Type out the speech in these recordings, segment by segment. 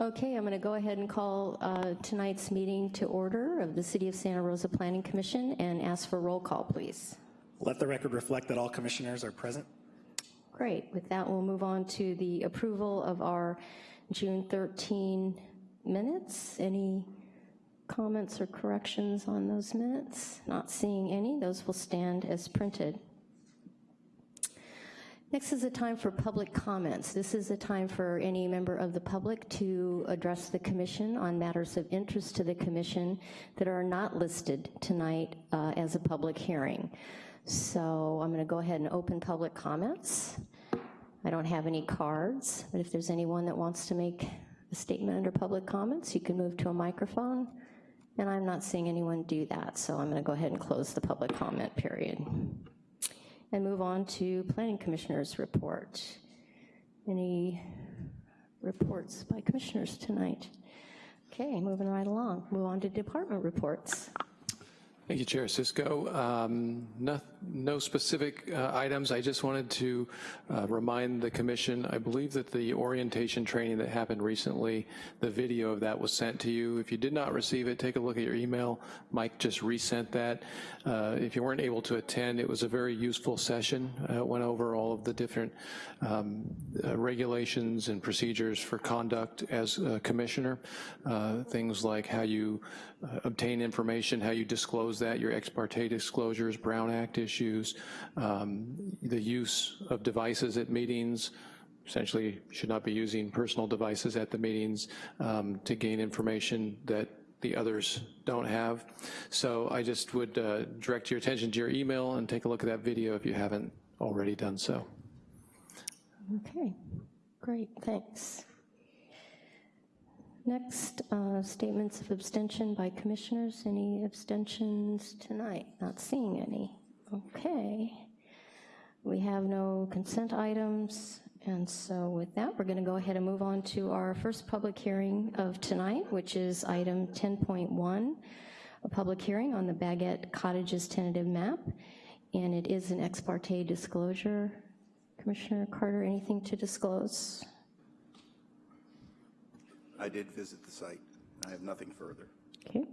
Okay, I'm going to go ahead and call uh, tonight's meeting to order of the City of Santa Rosa Planning Commission and ask for roll call, please. Let the record reflect that all commissioners are present. Great. With that, we'll move on to the approval of our June 13 minutes. Any comments or corrections on those minutes? Not seeing any. Those will stand as printed. Next is a time for public comments. This is a time for any member of the public to address the commission on matters of interest to the commission that are not listed tonight uh, as a public hearing. So I'm gonna go ahead and open public comments. I don't have any cards, but if there's anyone that wants to make a statement under public comments, you can move to a microphone. And I'm not seeing anyone do that, so I'm gonna go ahead and close the public comment period and move on to Planning Commissioners report. Any reports by commissioners tonight? Okay, moving right along. Move on to department reports. Thank you, Chair Cisco. Um, no, no, specific uh, items. I just wanted to uh, remind the commission, I believe that the orientation training that happened recently, the video of that was sent to you. If you did not receive it, take a look at your email. Mike just resent that. Uh, if you weren't able to attend, it was a very useful session. Uh, went over all of the different um, uh, regulations and procedures for conduct as a commissioner. Uh, things like how you obtain information, how you disclose that, your ex parte disclosures, Brown Act issues, um, the use of devices at meetings, essentially should not be using personal devices at the meetings um, to gain information that the others don't have. So I just would uh, direct your attention to your email and take a look at that video if you haven't already done so. Okay, great, thanks. Next, uh, statements of abstention by commissioners. Any abstentions tonight? Not seeing any. Okay. We have no consent items, and so with that, we're gonna go ahead and move on to our first public hearing of tonight, which is item 10.1, a public hearing on the Baguette Cottages tentative map, and it is an ex parte disclosure. Commissioner Carter, anything to disclose? I did visit the site. I have nothing further. Okay.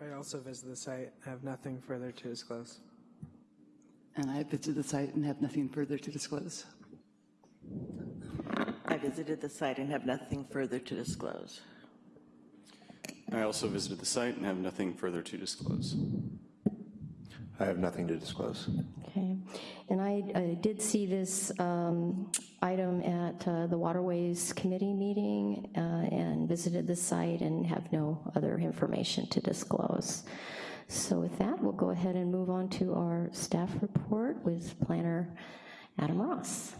I also visited the site. I have nothing further to disclose. And I visited the site and have nothing further to disclose. I visited the site and have nothing further to disclose. I also visited the site and have nothing further to disclose. I have nothing to disclose. Okay, and I, I did see this um, item at uh, the Waterways Committee meeting uh, and visited the site and have no other information to disclose. So with that, we'll go ahead and move on to our staff report with Planner Adam Ross.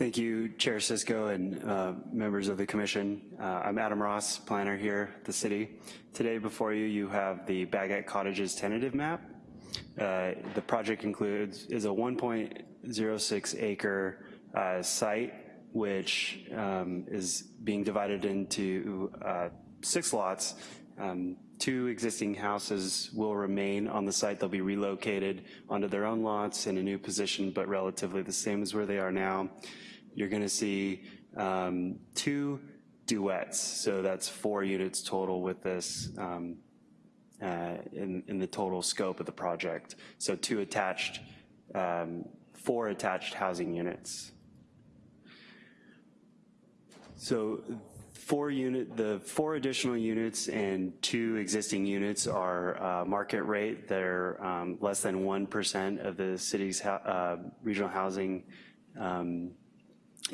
Thank you, Chair Cisco and uh, members of the commission. Uh, I'm Adam Ross, planner here at the city. Today before you, you have the Baguette Cottages tentative map. Uh, the project includes, is a 1.06 acre uh, site, which um, is being divided into uh, six lots. Um, two existing houses will remain on the site. They'll be relocated onto their own lots in a new position, but relatively the same as where they are now you're gonna see um, two duets. So that's four units total with this um, uh, in, in the total scope of the project. So two attached, um, four attached housing units. So four unit, the four additional units and two existing units are uh, market rate. They're um, less than 1% of the city's uh, regional housing um,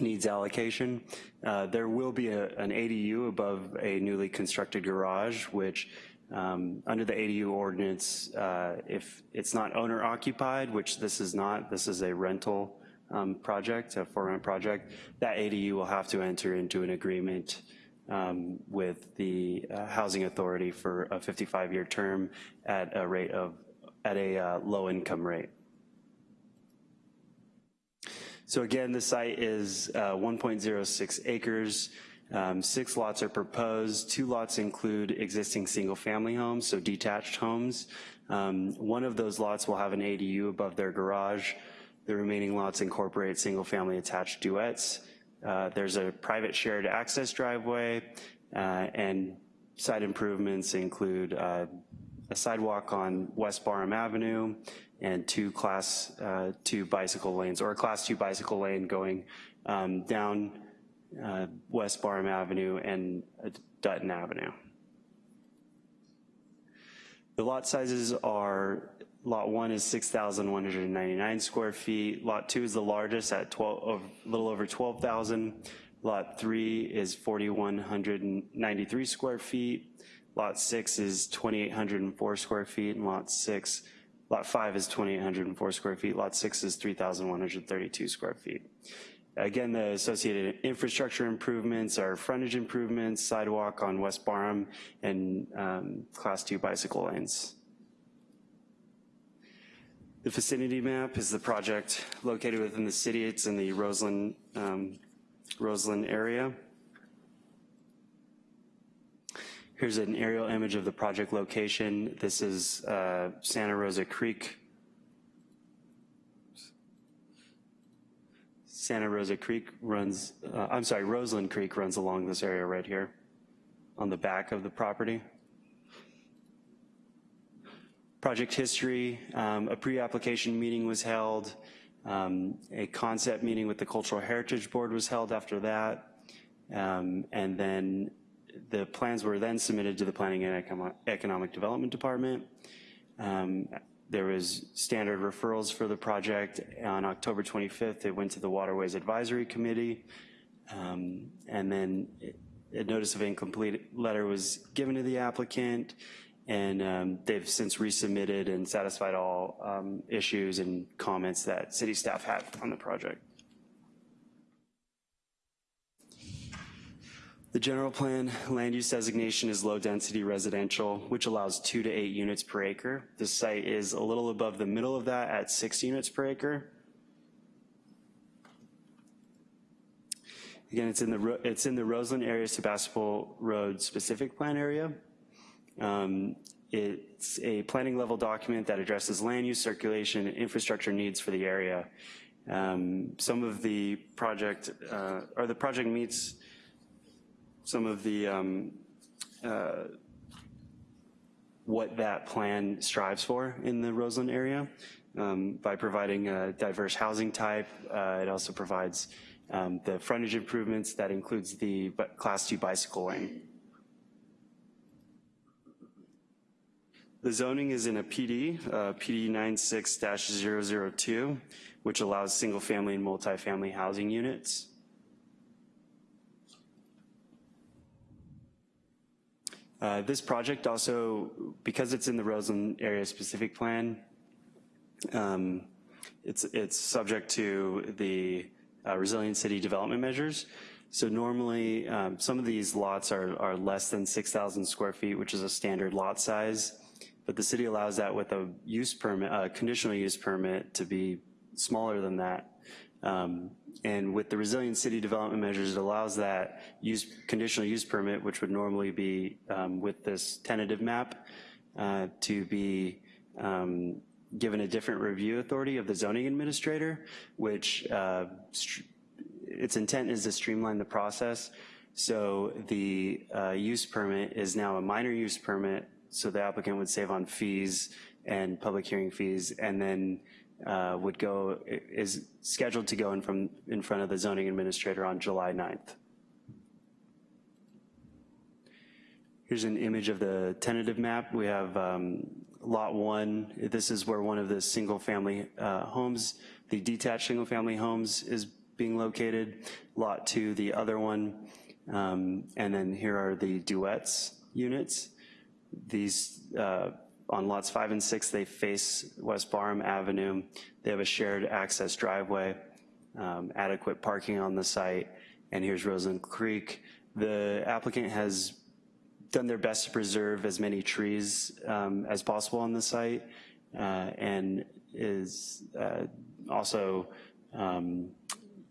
needs allocation. Uh, there will be a, an ADU above a newly constructed garage, which um, under the ADU ordinance, uh, if it's not owner occupied, which this is not, this is a rental um, project, a for rent project, that ADU will have to enter into an agreement um, with the uh, housing authority for a 55 year term at a rate of, at a uh, low income rate. So again, the site is uh, 1.06 acres. Um, six lots are proposed. Two lots include existing single family homes, so detached homes. Um, one of those lots will have an ADU above their garage. The remaining lots incorporate single-family attached duets. Uh, There's a private shared access driveway, uh, and site improvements include uh, a sidewalk on West Barham Avenue and two class uh, two bicycle lanes, or a class two bicycle lane going um, down uh, West Barham Avenue and uh, Dutton Avenue. The lot sizes are, lot one is 6,199 square feet, lot two is the largest at 12, a little over 12,000, lot three is 4,193 square feet, lot six is 2,804 square feet, and lot six, lot five is 2,804 square feet, lot six is 3,132 square feet. Again, the associated infrastructure improvements are frontage improvements, sidewalk on West Barham, and um, class two bicycle lanes. The vicinity map is the project located within the city. It's in the Roseland, um, Roseland area. Here's an aerial image of the project location. This is uh, Santa Rosa Creek Santa Rosa Creek runs, uh, I'm sorry, Roseland Creek runs along this area right here on the back of the property. Project history, um, a pre-application meeting was held. Um, a concept meeting with the Cultural Heritage Board was held after that. Um, and then the plans were then submitted to the Planning and Econo- Economic Development Department. Um, there was standard referrals for the project. On October 25th, it went to the Waterways Advisory Committee. Um, and then a notice of incomplete letter was given to the applicant and um, they've since resubmitted and satisfied all um, issues and comments that city staff had on the project. The general plan land use designation is low-density residential, which allows two to eight units per acre. The site is a little above the middle of that at six units per acre. Again, it's in the, it's in the Roseland area Sebastopol Road specific plan area. Um, It's a planning level document that addresses land use, circulation, and infrastructure needs for the area. Um, Some of the project, uh, or the project meets some of the, um, uh, what that plan strives for in the Roseland area um, by providing a diverse housing type. Uh, It also provides um, the frontage improvements that includes the class two bicycle lane. The zoning is in a PD, uh, PD 96-002, which allows single-family and multifamily housing units. Uh, This project also, because it's in the Roseland Area Specific Plan, um, it's, it's subject to the uh, Resilient City Development Measures. So normally, um, some of these lots are, are less than 6,000 square feet, which is a standard lot size, but the city allows that with a use permit, a conditional use permit to be smaller than that. Um, And with the resilient city development measures, it allows that use, conditional use permit, which would normally be um, with this tentative map, uh, to be um, given a different review authority of the zoning administrator, which uh, its intent is to streamline the process. So the uh, use permit is now a minor use permit, so the applicant would save on fees and public hearing fees, and then uh, would go, is scheduled to go in from, in front of the zoning administrator on July 9th. Here's an image of the tentative map. We have um, lot one. This is where one of the single-family uh, homes, the detached single-family homes is being located. Lot two, the other one. Um, And then here are the duets units. These, uh, on lots five and six, they face West Barham Avenue. They have a shared access driveway, um, adequate parking on the site, and here's Roseland Creek. The applicant has done their best to preserve as many trees um, as possible on the site, uh, and is uh, also um,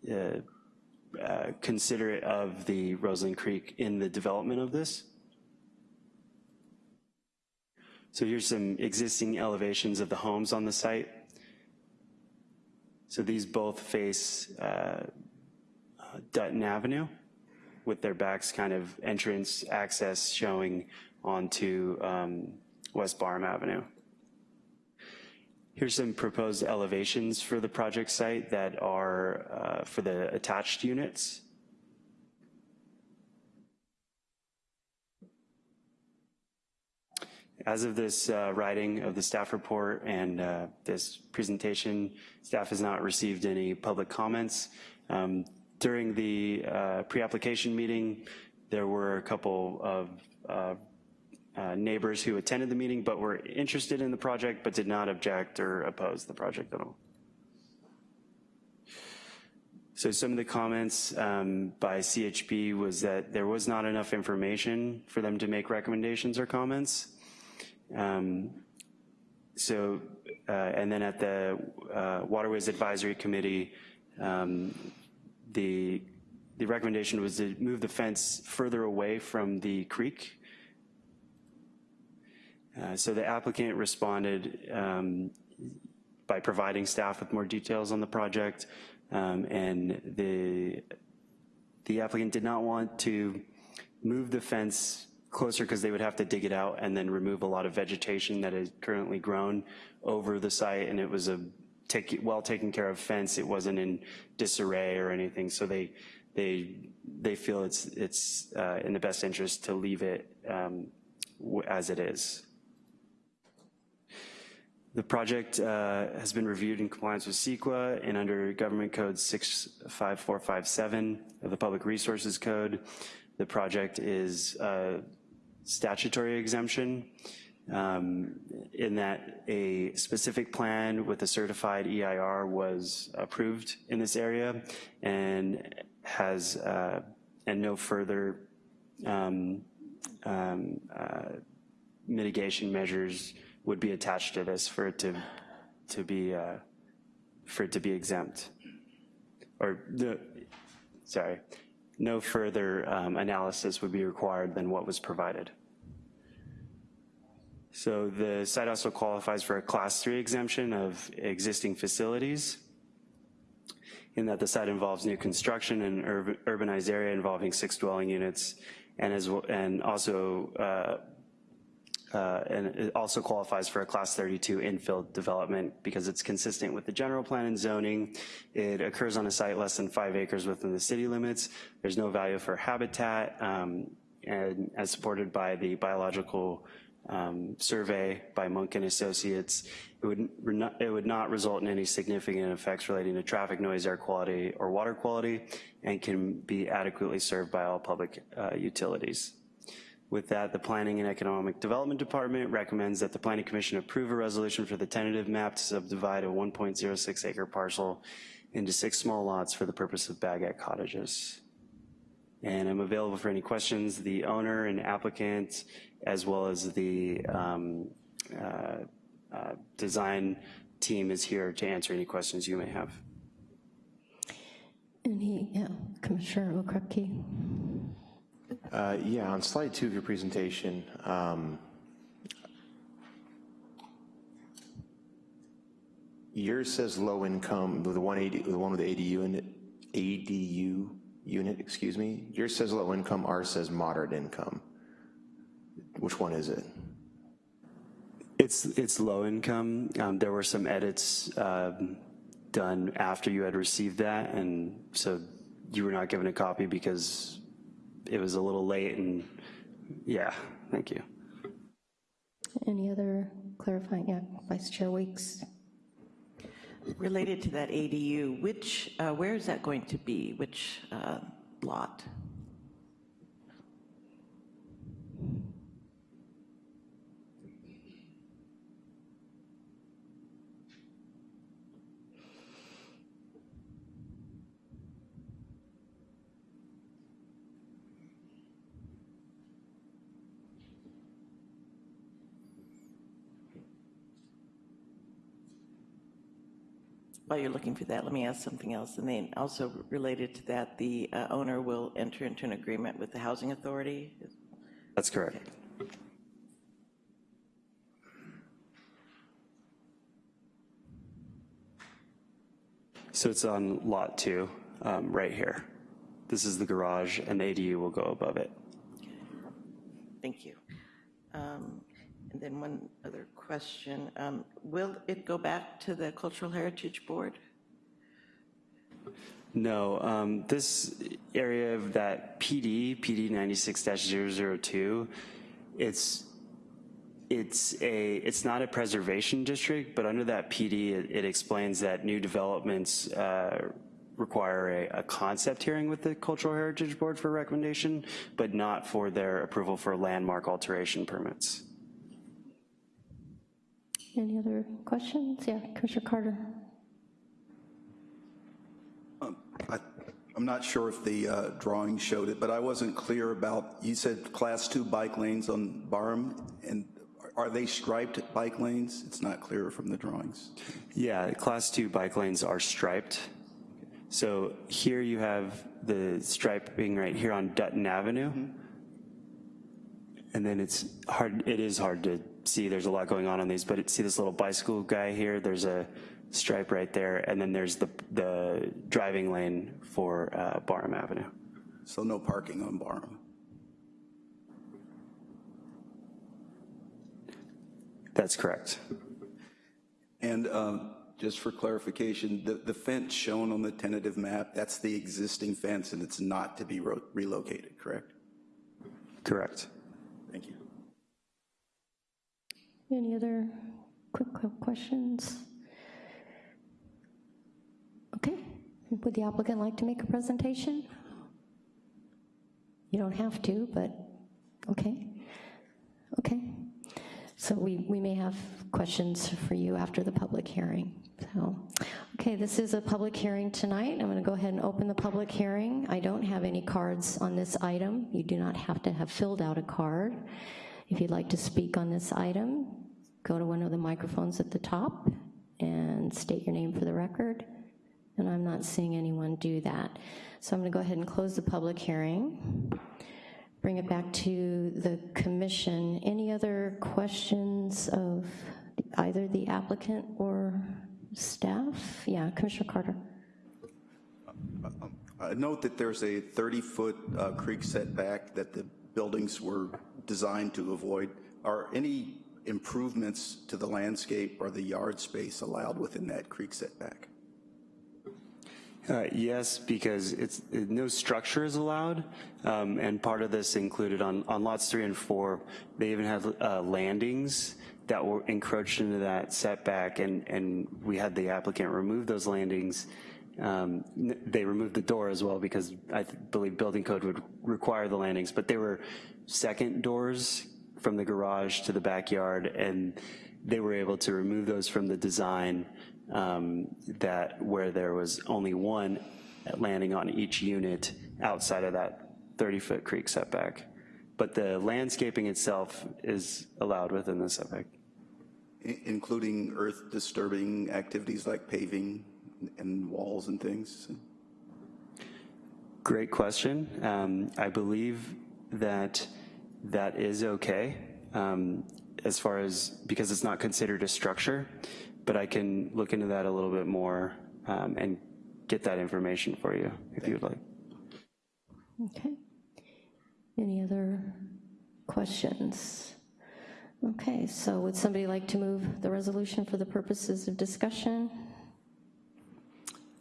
uh, uh, considerate of the Roseland Creek in the development of this. So here's some existing elevations of the homes on the site. So these both face uh, Dutton Avenue with their backs kind of entrance access showing onto um, West Barham Avenue. Here's some proposed elevations for the project site that are uh, for the attached units. As of this uh, writing of the staff report and uh, this presentation, staff has not received any public comments. Um, During the uh, pre-application meeting, there were a couple of uh, uh, neighbors who attended the meeting but were interested in the project but did not object or oppose the project at all. So some of the comments um, by CHB was that there was not enough information for them to make recommendations or comments. Um, So, uh, and then at the uh, Waterways Advisory Committee, um, the, the recommendation was to move the fence further away from the creek. Uh, So the applicant responded um, by providing staff with more details on the project, um, and the, the applicant did not want to move the fence closer because they would have to dig it out and then remove a lot of vegetation that is currently grown over the site, and it was a take, well taken care of fence. It wasn't in disarray or anything, so they they they feel it's it's uh, in the best interest to leave it um, as it is. The project uh, has been reviewed in compliance with CEQA and under Government Code 65457 of the Public Resources Code. The project is uh, statutory exemption um, in that a specific plan with a certified EIR was approved in this area and has, uh, and no further um, um, uh, mitigation measures would be attached to this for it to, to be, uh, for it to be exempt. Or the, sorry, no further um, analysis would be required than what was provided. So the site also qualifies for a class three exemption of existing facilities in that the site involves new construction in an urbanized area involving six dwelling units and as, well- and also uh, uh, and it also qualifies for a class 32 infill development because it's consistent with the general plan and zoning. It occurs on a site less than five acres within the city limits. There's no value for habitat, um, and as supported by the biological um, survey by Monk and Associates, it would, it would not result in any significant effects relating to traffic noise, air quality, or water quality, and can be adequately served by all public uh, utilities. With that, the Planning and Economic Development Department recommends that the Planning Commission approve a resolution for the tentative map to subdivide a 1.06 acre parcel into six small lots for the purpose of baguette cottages. And I'm available for any questions. The owner and applicant, as well as the um, uh, uh, design team is here to answer any questions you may have. Any, yeah, Commissioner Okrepke? Uh, Yeah, on slide two of your presentation, um, yours says low income, the 180, the one with the ADU unit, ADU unit, excuse me. Yours says low income, ours says moderate income. Which one is it? It's, it's low income. Um, There were some edits um, done after you had received that, and so you were not given a copy because it was a little late, and yeah, thank you. Any other clarifying, yeah, Vice Chair Weeks? Related to that ADU, which, uh, where is that going to be? Which uh, lot? While you're looking for that, let me ask something else. And then also related to that, the uh, owner will enter into an agreement with the housing authority? That's correct. So it's on lot two, um, right here. This is the garage, and the ADU will go above it. Thank you. Um, And then one other question. Um, Will it go back to the Cultural Heritage Board? No, um, this area of that PD, PD 96-002, it's, it's a, it's not a preservation district, but under that PD, it, it explains that new developments uh, require a, a concept hearing with the Cultural Heritage Board for recommendation, but not for their approval for landmark alteration permits. Any other questions? Yeah, Commissioner Carter. I- I'm not sure if the uh, drawing showed it, but I wasn't clear about, you said Class 2 bike lanes on Barham, and are they striped bike lanes? It's not clear from the drawings. Yeah, class two bike lanes are striped. So here you have the striping right here on Dutton Avenue. And then it's hard, it is hard to see, there's a lot going on on these, but see this little bicycle guy here? There's a stripe right there, and then there's the, the driving lane for uh, Barham Avenue. So no parking on Barham. That's correct. And um, just for clarification, the the fence shown on the tentative map, that's the existing fence, and it's not to be relocated, correct? Correct. Thank you. Any other quick questions? Okay, would the applicant like to make a presentation? You don't have to, but, okay. Okay. So we, we may have questions for you after the public hearing. So, okay, this is a public hearing tonight. I'm going to go ahead and open the public hearing. I don't have any cards on this item. You do not have to have filled out a card. If you'd like to speak on this item, go to one of the microphones at the top and state your name for the record. And I'm not seeing anyone do that. So I'm to go ahead and close the public hearing bring it back to the commission. Any other questions of either the applicant or staff? Yeah, Commissioner Carter. Uh, um, uh Note that there's a 30-foot uh, creek setback that the buildings were designed to avoid. Are any improvements to the landscape or the yard space allowed within that creek setback? Uh, Yes, because it's, it- no structure is allowed, um, and part of this included on, on lots three and four, they even had uh, landings that were encroached into that setback, and, and we had the applicant remove those landings. Um, They removed the door as well, because I believe building code would require the landings, but they were second doors from the garage to the backyard, and they were able to remove those from the design um, that where there was only one landing on each unit outside of that 30-foot creek setback. But the landscaping itself is allowed within the setback. I- Including earth disturbing activities like paving and walls and things? Great question. Um, I believe that that is okay um, as far as, because it's not considered a structure, but I can look into that a little bit more um, and get that information for you if you would like. Okay. Any other questions? Okay, so would somebody like to move the resolution for the purposes of discussion?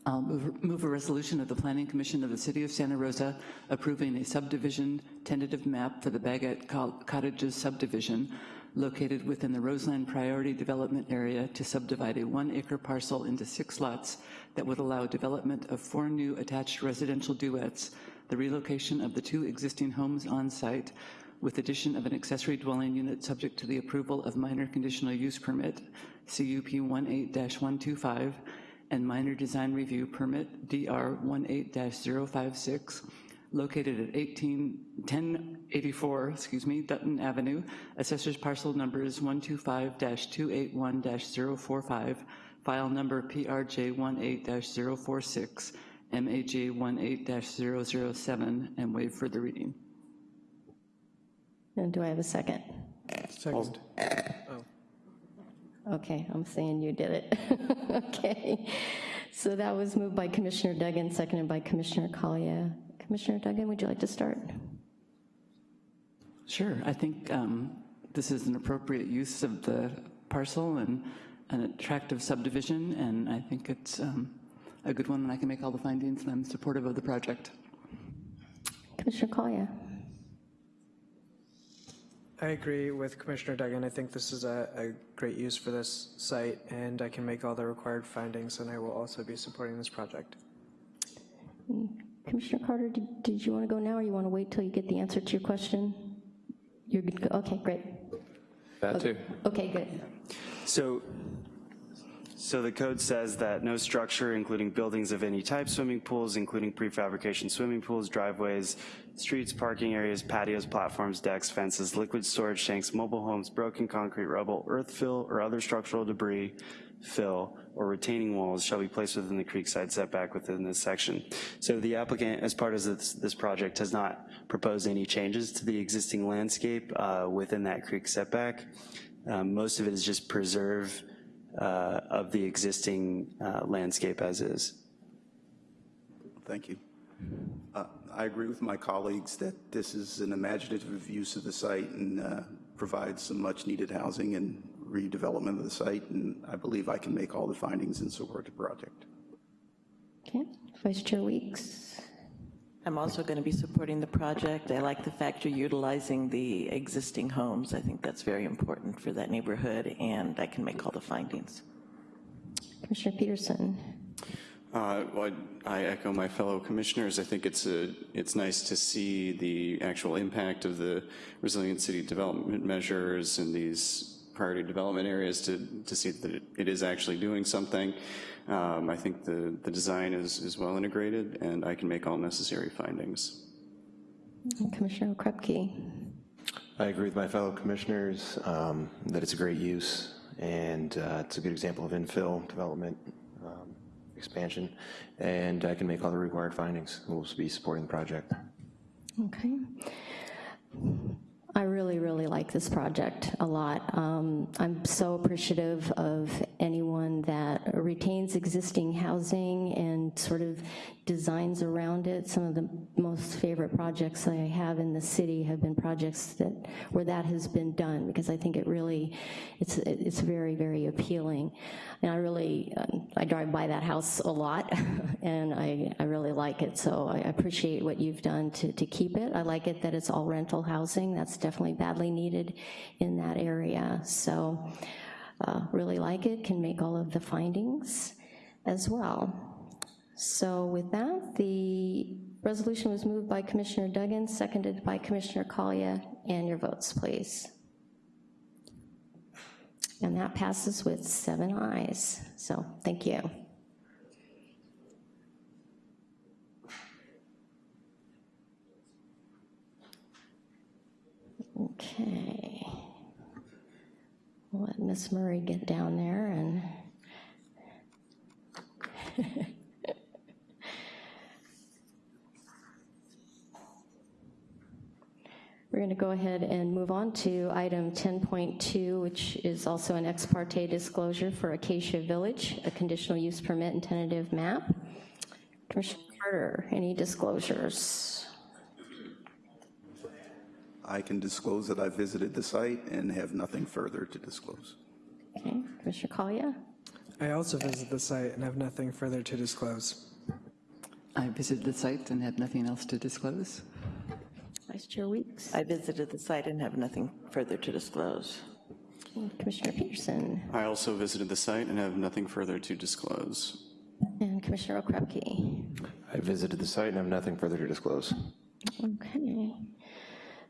I'll move, move a resolution of the Planning Commission of the City of Santa Rosa approving a subdivision tentative map for the Baguette Cottages subdivision located within the Roseland Priority Development Area to subdivide a one-acre parcel into six lots that would allow development of four new attached residential duets, the relocation of the two existing homes on site, with addition of an accessory dwelling unit subject to the approval of minor conditional use permit, CUP 18-125, and minor design review permit, DR 18-056, located at 18, 1084, excuse me, Dutton Avenue, assessors parcel numbers 125-281-045, file number PRJ 18-046, MAJ 18-007, and waive further reading. And do I have a second? Second. Okay, I'm saying you did it. Okay. So that was moved by Commissioner Duggan, seconded by Commissioner Collier. Commissioner Duggan, would you like to start? Sure, I think um, this is an appropriate use of the parcel and an attractive subdivision, and I think it's um, a good one, and I can make all the findings, and I'm supportive of the project. Commissioner Collier. I agree with Commissioner Duggan. I think this is a, a great use for this site, and I can make all the required findings, and I will also be supporting this project. Commissioner Carter, did, did you want to go now, or you want to wait till you get the answer to your question? You're good, to go. okay, great. That too. Okay, good. So, so the code says that no structure, including buildings of any type, swimming pools, including prefabrication swimming pools, driveways, streets, parking areas, patios, platforms, decks, fences, liquid storage tanks, mobile homes, broken concrete, rubble, earth fill, or other structural debris, fill, or retaining walls shall be placed within the creekside setback within this section. So the applicant, as part of this, this project, has not proposed any changes to the existing landscape uh, within that creek setback. Um, most of it is just preserve uh, of the existing uh, landscape as is. Thank you. Uh, I agree with my colleagues that this is an imaginative use of the site and uh, provides some much-needed housing and redevelopment of the site, and I believe I can make all the findings in support of the project. Okay, Vice Chair Weeks. I'm also going to be supporting the project. I like the fact you're utilizing the existing homes. I think that's very important for that neighborhood, and I can make all the findings. Commissioner Peterson. Uh, well, I echo my fellow commissioners. I think it's a, it's nice to see the actual impact of the resilient city development measures in these priority development areas to, to see that it, it is actually doing something. Um, I think the, the design is, is well integrated and I can make all necessary findings. Commissioner Krupke. I agree with my fellow commissioners um, that it's a great use, and uh, it's a good example of infill development um, expansion, and I can make all the required findings. We'll be supporting the project. Okay. I really, really like this project a lot. Um, I'm so appreciative of anyone that retains existing housing and sort of designs around it. Some of the most favorite projects I have in the city have been projects that where that has been done because I think it really, it's it's very, very appealing. And I really, um, I drive by that house a lot and I, I really like it. So I appreciate what you've done to, to keep it. I like it that it's all rental housing. That's definitely badly needed in that area. So uh, really like it, can make all of the findings as well. So with that, the resolution was moved by Commissioner Duggan, seconded by Commissioner Collier, and your votes, please. And that passes with seven ayes. So thank you. Okay. We'll let Miss Murray get down there and We're going to go ahead and move on to item 10.2, which is also an ex parte disclosure for Acacia Village, a conditional use permit and tentative map. Commissioner Carter, any disclosures? I can disclose that I visited the site and have nothing further to disclose. Okay, Commissioner Collier? I also visited the site and have nothing further to disclose. I visited the site and have nothing else to disclose. Vice Chair Weeks? I visited the site and have nothing further to disclose. Commissioner Peterson? I also visited the site and have nothing further to disclose. And Commissioner Okrepke? I visited the site and have nothing further to disclose. Okay.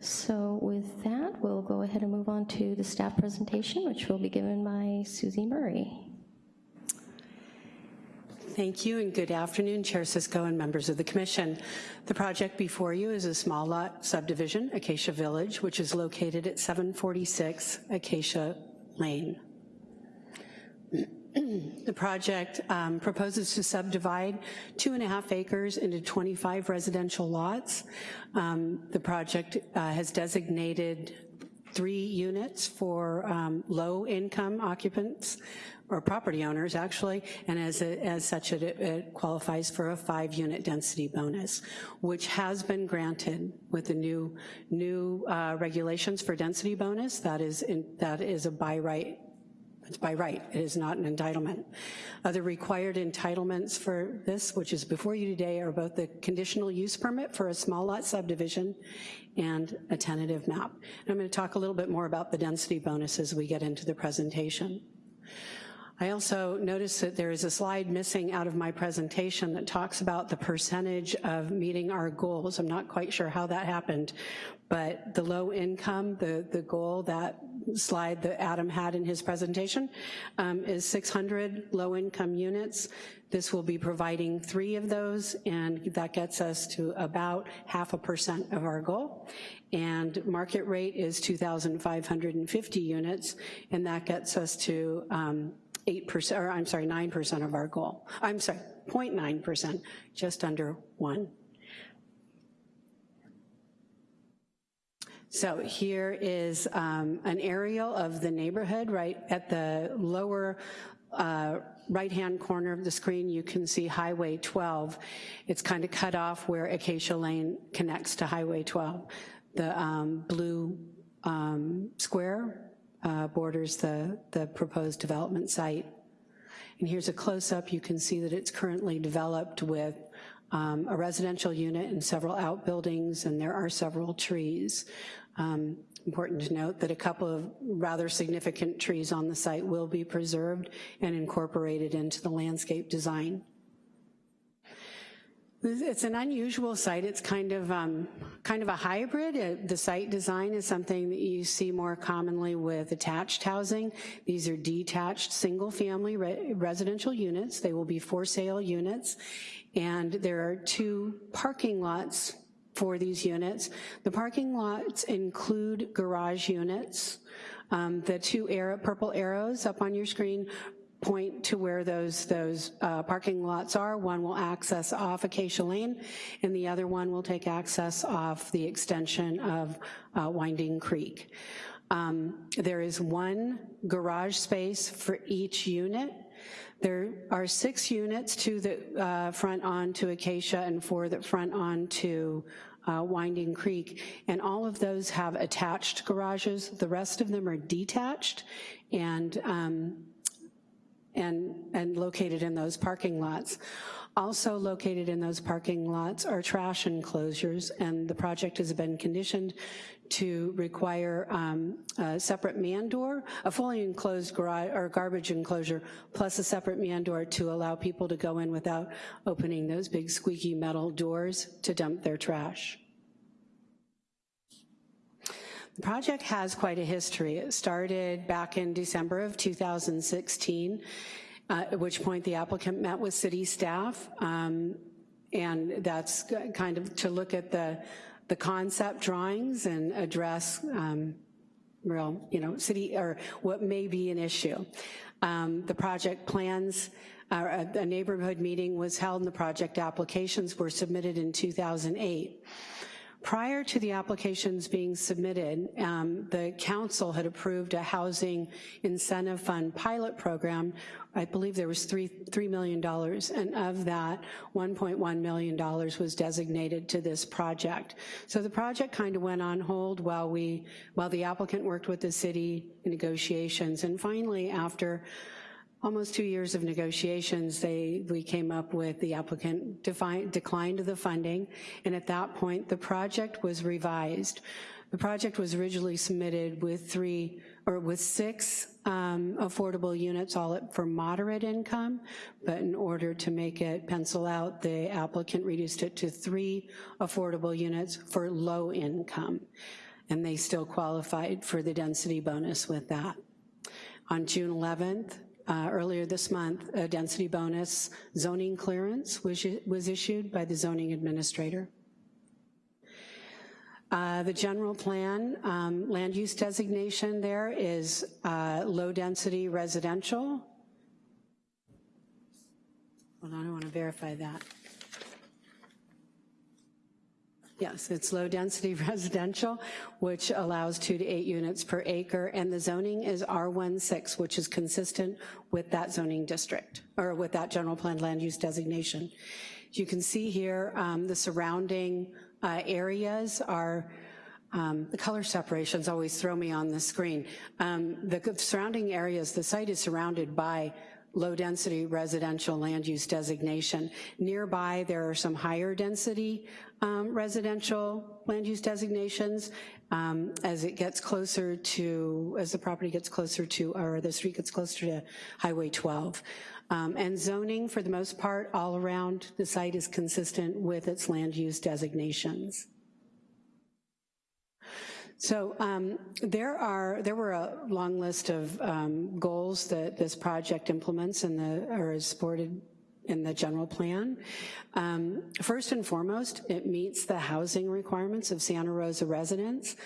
So with that, we'll go ahead and move on to the staff presentation, which will be given by Susie Murray. Thank you and good afternoon, Chair Cisco and members of the Commission. The project before you is a small lot subdivision, Acacia Village, which is located at 746 Acacia Lane. The project um, proposes to subdivide two and a half acres into 25 residential lots. Um, the project uh, has designated three units for um, low-income occupants, or property owners, actually, and as, a, as such, it, it qualifies for a five-unit density bonus, which has been granted with the new, new uh, regulations for density bonus. That is, in, that is a by right by right, it is not an entitlement. Other required entitlements for this, which is before you today, are both the conditional use permit for a small lot subdivision and a tentative map. And I'm gonna talk a little bit more about the density bonus as we get into the presentation. I also noticed that there is a slide missing out of my presentation that talks about the percentage of meeting our goals. I'm not quite sure how that happened, but the low income, the, the goal, that slide that Adam had in his presentation, um, is 600 low income units. This will be providing three of those, and that gets us to about half a percent of our goal. And market rate is 2,550 units, and that gets us to um, 8%, or I'm sorry, 9% of our goal. I'm sorry, 0.9%, just under one. So here is um, an aerial of the neighborhood right at the lower uh, right-hand corner of the screen, you can see Highway 12. It's kind of cut off where Acacia Lane connects to Highway 12. The um, blue um, square uh, borders the, the proposed development site. And here's a close-up. You can see that it's currently developed with um, a residential unit and several outbuildings, and there are several trees. Um, important to note that a couple of rather significant trees on the site will be preserved and incorporated into the landscape design. It's an unusual site. It's kind of um, kind of a hybrid. The site design is something that you see more commonly with attached housing. These are detached single-family re residential units. They will be for sale units, and there are two parking lots for these units. The parking lots include garage units. Um, the two arrow, purple arrows up on your screen point to where those, those uh, parking lots are. One will access off Acacia Lane, and the other one will take access off the extension of uh, Winding Creek. Um, there is one garage space for each unit. There are six units, two that uh, front on to Acacia and four that front on to uh, Winding Creek, and all of those have attached garages. The rest of them are detached, and um, and, and located in those parking lots. Also located in those parking lots are trash enclosures, and the project has been conditioned to require um, a separate man door, a fully enclosed garage or garbage enclosure, plus a separate man door to allow people to go in without opening those big squeaky metal doors to dump their trash. The project has quite a history. It started back in December of 2016, uh, at which point the applicant met with city staff, um, and that's kind of to look at the, the concept drawings and address um, real, you know, city, or what may be an issue. Um, the project plans, uh, a neighborhood meeting was held and the project applications were submitted in 2008. Prior to the applications being submitted, um, the council had approved a housing incentive fund pilot program. I believe there was three, $3 million, and of that, $1.1 million was designated to this project. So the project kind of went on hold while we, while the applicant worked with the city in negotiations. And finally, after almost two years of negotiations, they, we came up with the applicant defi- declined the funding, and at that point, the project was revised. The project was originally submitted with three, or with six um, affordable units, all for moderate income, but in order to make it pencil out, the applicant reduced it to three affordable units for low income, and they still qualified for the density bonus with that. On June 11th, uh, earlier this month, a density bonus zoning clearance was, was issued by the zoning administrator. Uh, the general plan, um, land use designation there is uh, low density residential. Hold on, I want to verify that. Yes, it's low-density residential, which allows two to eight units per acre, and the zoning is R16, which is consistent with that zoning district, or with that general plan land use designation. You can see here um, the surrounding uh, areas are, um, the color separations always throw me on the screen. Um, the surrounding areas, the site is surrounded by low-density residential land use designation. Nearby, there are some higher density um, residential land use designations. Um, as it gets closer to, as the property gets closer to, or the street gets closer to Highway 12. Um, and zoning, for the most part, all around the site is consistent with its land use designations. So um, there are there were a long list of um, goals that this project implements and the or is supported in the general plan. Um, first and foremost, it meets the housing requirements of Santa Rosa residents.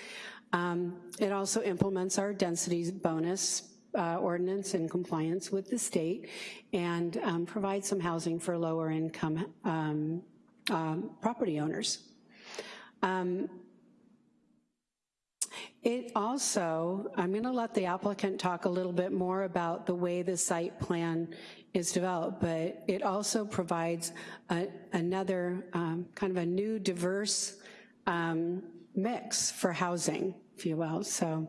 Um, it also implements our density bonus uh, ordinance in compliance with the state and um, provides some housing for lower income um, um, property owners. Um, it also, I'm gonna let the applicant talk a little bit more about the way the site plan is developed, but it also provides a, another um, kind of a new diverse um, mix for housing, if you will, so.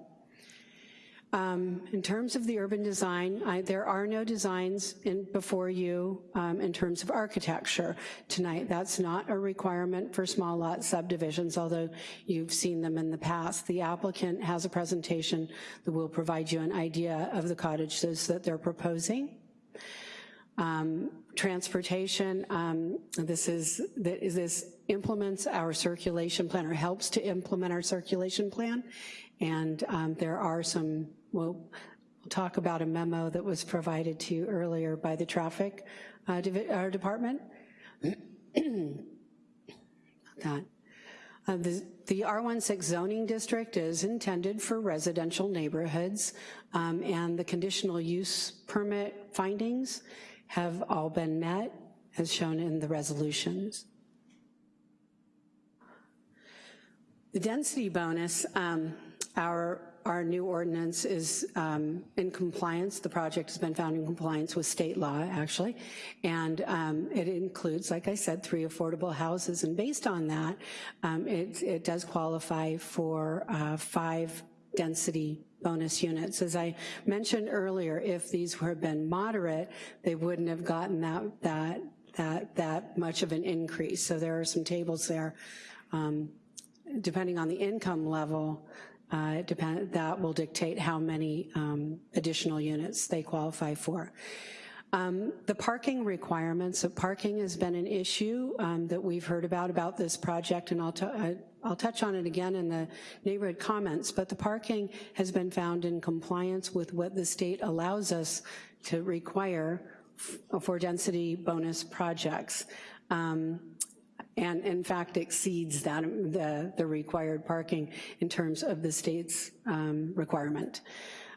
Um, in terms of the urban design, I, there are no designs in, before you um, in terms of architecture tonight. That's not a requirement for small lot subdivisions, although you've seen them in the past. The applicant has a presentation that will provide you an idea of the cottages that they're proposing. Um, transportation, um, this is this implements our circulation plan or helps to implement our circulation plan. And um, there are some we'll, we'll talk about a memo that was provided to you earlier by the traffic uh, uh department. that. Uh, the, the, R16 zoning district is intended for residential neighborhoods um, and the conditional use permit findings have all been met as shown in the resolutions. The density bonus, um, our our new ordinance is um, in compliance. The project has been found in compliance with state law, actually, and um, it includes, like I said, three affordable houses, and based on that, um, it, it, does qualify for uh, five density bonus units. As I mentioned earlier, if these had been moderate, they wouldn't have gotten that, that, that, that much of an increase. So there are some tables there. Um, depending on the income level, uh, depend, that will dictate how many um, additional units they qualify for. Um, the parking requirements, so parking has been an issue um, that we've heard about about this project, and I'll, I, will touch on it again in the neighborhood comments, but the parking has been found in compliance with what the state allows us to require for density bonus projects. Um, and in fact exceeds that, the, the required parking in terms of the state's um, requirement.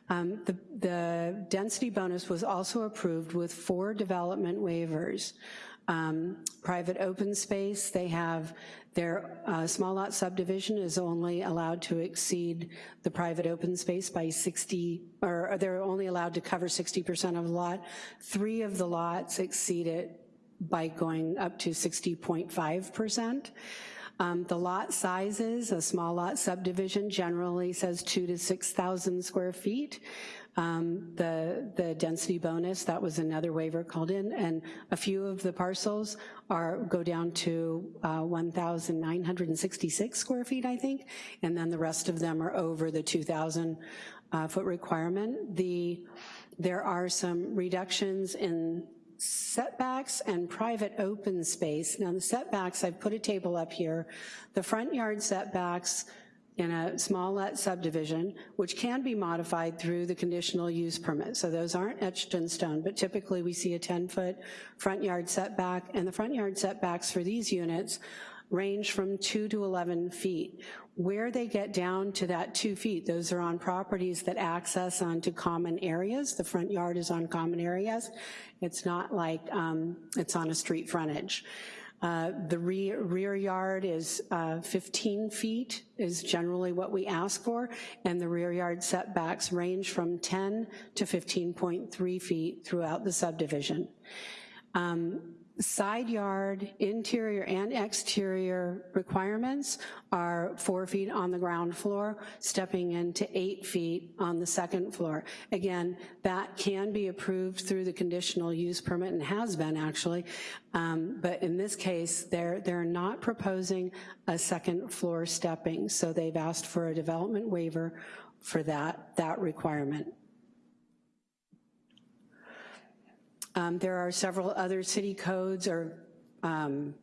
Um, the, the, density bonus was also approved with four development waivers. Um, private open space, they have their uh, small lot subdivision is only allowed to exceed the private open space by 60, or they're only allowed to cover 60% of the lot. Three of the lots exceed it by going up to 60.5%. Um, the lot sizes, a small lot subdivision generally says two to 6,000 square feet. Um, the, the density bonus, that was another waiver called in, and a few of the parcels are go down to uh, 1,966 square feet, I think, and then the rest of them are over the 2,000 uh, foot requirement. The, there are some reductions in setbacks and private open space. Now the setbacks, I've put a table up here. The front yard setbacks in a small lot subdivision, which can be modified through the conditional use permit. So those aren't etched in stone, but typically we see a 10 foot front yard setback and the front yard setbacks for these units range from two to 11 feet. Where they get down to that two feet, those are on properties that access onto common areas. The front yard is on common areas. It's not like um, it's on a street frontage. Uh, The rear rear yard is uh, 15 feet is generally what we ask for, and the rear yard setbacks range from 10 to 15.3 feet throughout the subdivision. Um, Side yard, interior and exterior requirements are four feet on the ground floor, stepping into eight feet on the second floor. Again, that can be approved through the conditional use permit and has been actually, um, but in this case, they're, they're not proposing a second floor stepping, so they've asked for a development waiver for that, that requirement. Um, There are several other city codes or, um,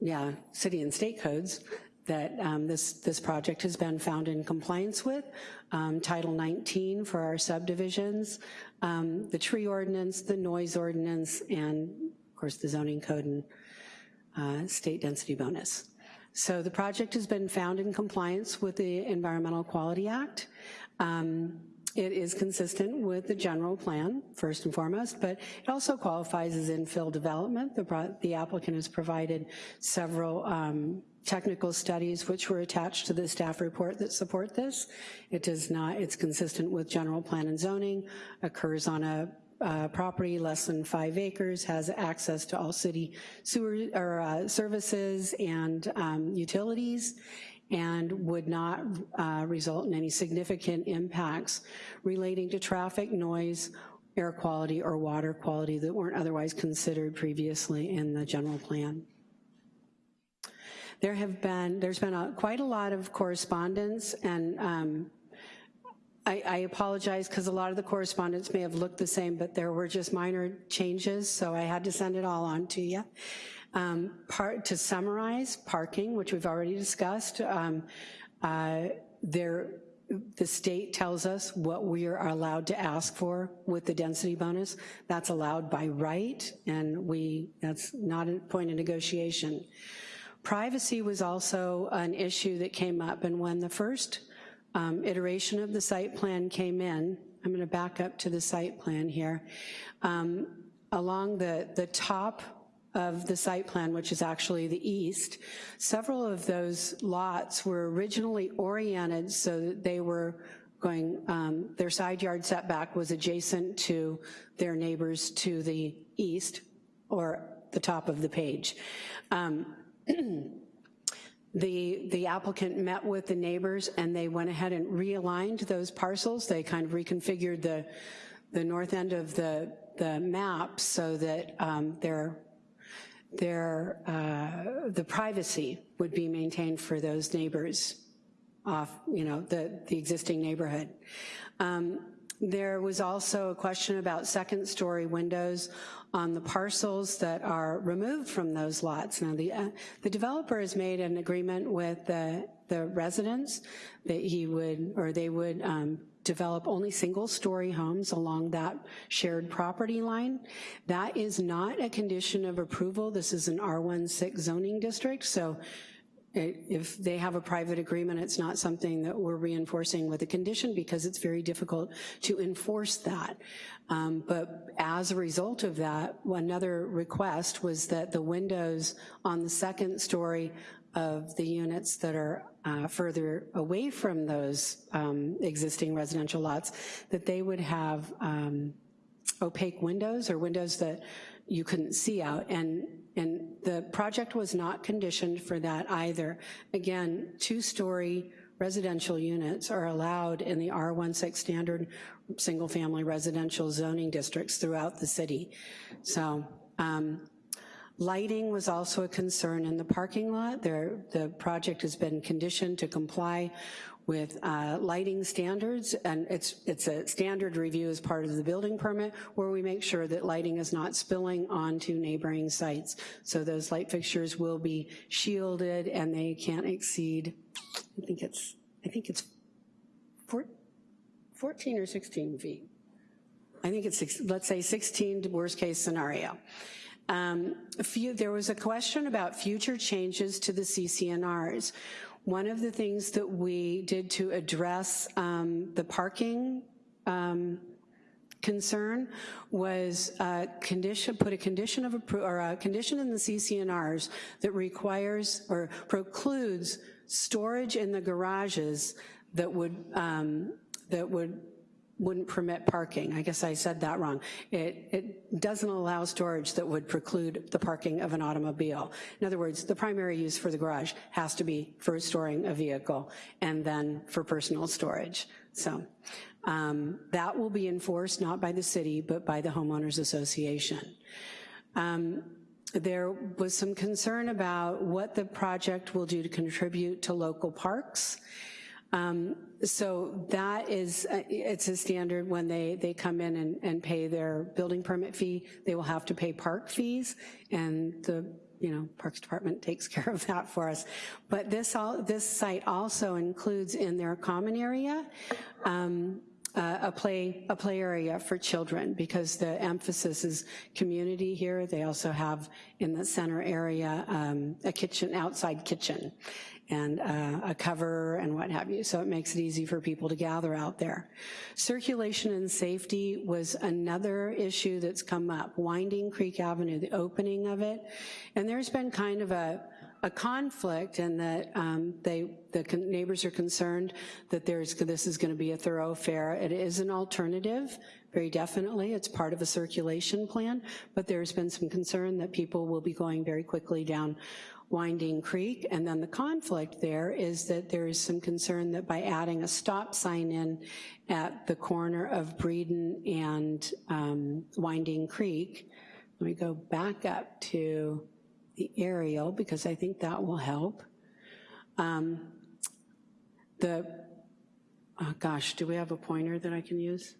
yeah, city and state codes that um, this, this project has been found in compliance with. Um, Title 19 for our subdivisions, um, the tree ordinance, the noise ordinance, and of course the zoning code and uh, state density bonus. So the project has been found in compliance with the Environmental Quality Act. Um, it is consistent with the general plan, first and foremost, but it also qualifies as infill development. The, the applicant has provided several um, technical studies which were attached to the staff report that support this. It does not, it's consistent with general plan and zoning, occurs on a uh, property less than five acres, has access to all city sewer or uh, services and um, utilities, and would not uh, result in any significant impacts relating to traffic, noise, air quality, or water quality that weren't otherwise considered previously in the general plan. There have been, there's been a, quite a lot of correspondence and um, I, I, apologize because a lot of the correspondence may have looked the same, but there were just minor changes, so I had to send it all on to you. Um, part, to summarize, parking, which we've already discussed, um, uh, there, the state tells us what we are allowed to ask for with the density bonus. That's allowed by right, and we, that's not a point of negotiation. Privacy was also an issue that came up, and when the first um, iteration of the site plan came in, I'm gonna back up to the site plan here, um, along the, the top of the site plan, which is actually the east, several of those lots were originally oriented so that they were going, um, their side yard setback was adjacent to their neighbors to the east or the top of the page. Um, the, the applicant met with the neighbors and they went ahead and realigned those parcels. They kind of reconfigured the, the north end of the, the map so that um, their their, uh, the privacy would be maintained for those neighbors off, you know, the, the existing neighborhood. Um, there was also a question about second story windows on the parcels that are removed from those lots. Now the, uh, the developer has made an agreement with the, the residents that he would, or they would um, develop only single-story homes along that shared property line. That is not a condition of approval. This is an R16 zoning district, so if they have a private agreement, it's not something that we're reinforcing with a condition because it's very difficult to enforce that. Um, but as a result of that, another request was that the windows on the second story of the units that are uh, further away from those um, existing residential lots, that they would have um, opaque windows or windows that you couldn't see out. And, and the project was not conditioned for that either. Again, two-story residential units are allowed in the R16 standard single-family residential zoning districts throughout the city. So um, Lighting was also a concern in the parking lot. There, the project has been conditioned to comply with uh, lighting standards, and it's, it's a standard review as part of the building permit where we make sure that lighting is not spilling onto neighboring sites. So those light fixtures will be shielded and they can't exceed, I think it's, I think it's four, 14 or 16 feet. I think it's, let's say 16 worst case scenario. Um, few, there was a question about future changes to the CC&Rs. One of the things that we did to address um, the parking um, concern was a condition, put a condition of, or a condition in the CC&Rs that requires or precludes storage in the garages that would, um, that would wouldn't permit parking. I guess I said that wrong. It, it doesn't allow storage that would preclude the parking of an automobile. In other words, the primary use for the garage has to be for storing a vehicle and then for personal storage. So um, that will be enforced not by the city, but by the homeowners association. Um, there was some concern about what the project will do to contribute to local parks. Um, so that is, uh, it's a standard when they, they come in and, and pay their building permit fee, they will have to pay park fees, and the you know, Parks Department takes care of that for us. But this, all, this site also includes in their common area, um, uh, a play a play area for children because the emphasis is community here. They also have in the center area um, a kitchen, outside kitchen and uh, a cover and what have you, so it makes it easy for people to gather out there. Circulation and safety was another issue that's come up. Winding Creek Avenue, the opening of it, and there's been kind of a, a conflict in that um, they, the neighbors are concerned that there's, this is gonna be a thoroughfare. It is an alternative, very definitely. It's part of a circulation plan, but there's been some concern that people will be going very quickly down Winding Creek, and then the conflict there is that there is some concern that by adding a stop sign in at the corner of Breeden and um, Winding Creek, let me go back up to the aerial because I think that will help. Um, the, oh gosh, do we have a pointer that I can use?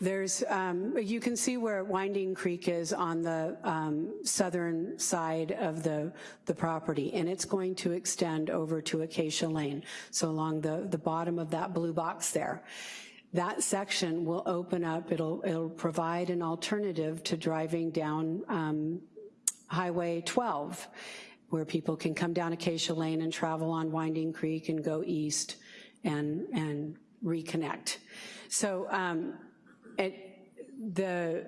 There's, um, you can see where Winding Creek is on the um, southern side of the, the property, and it's going to extend over to Acacia Lane, so along the, the bottom of that blue box there. That section will open up, it'll, it'll provide an alternative to driving down um, Highway 12, where people can come down Acacia Lane and travel on Winding Creek and go east and, and reconnect. So um, it, the,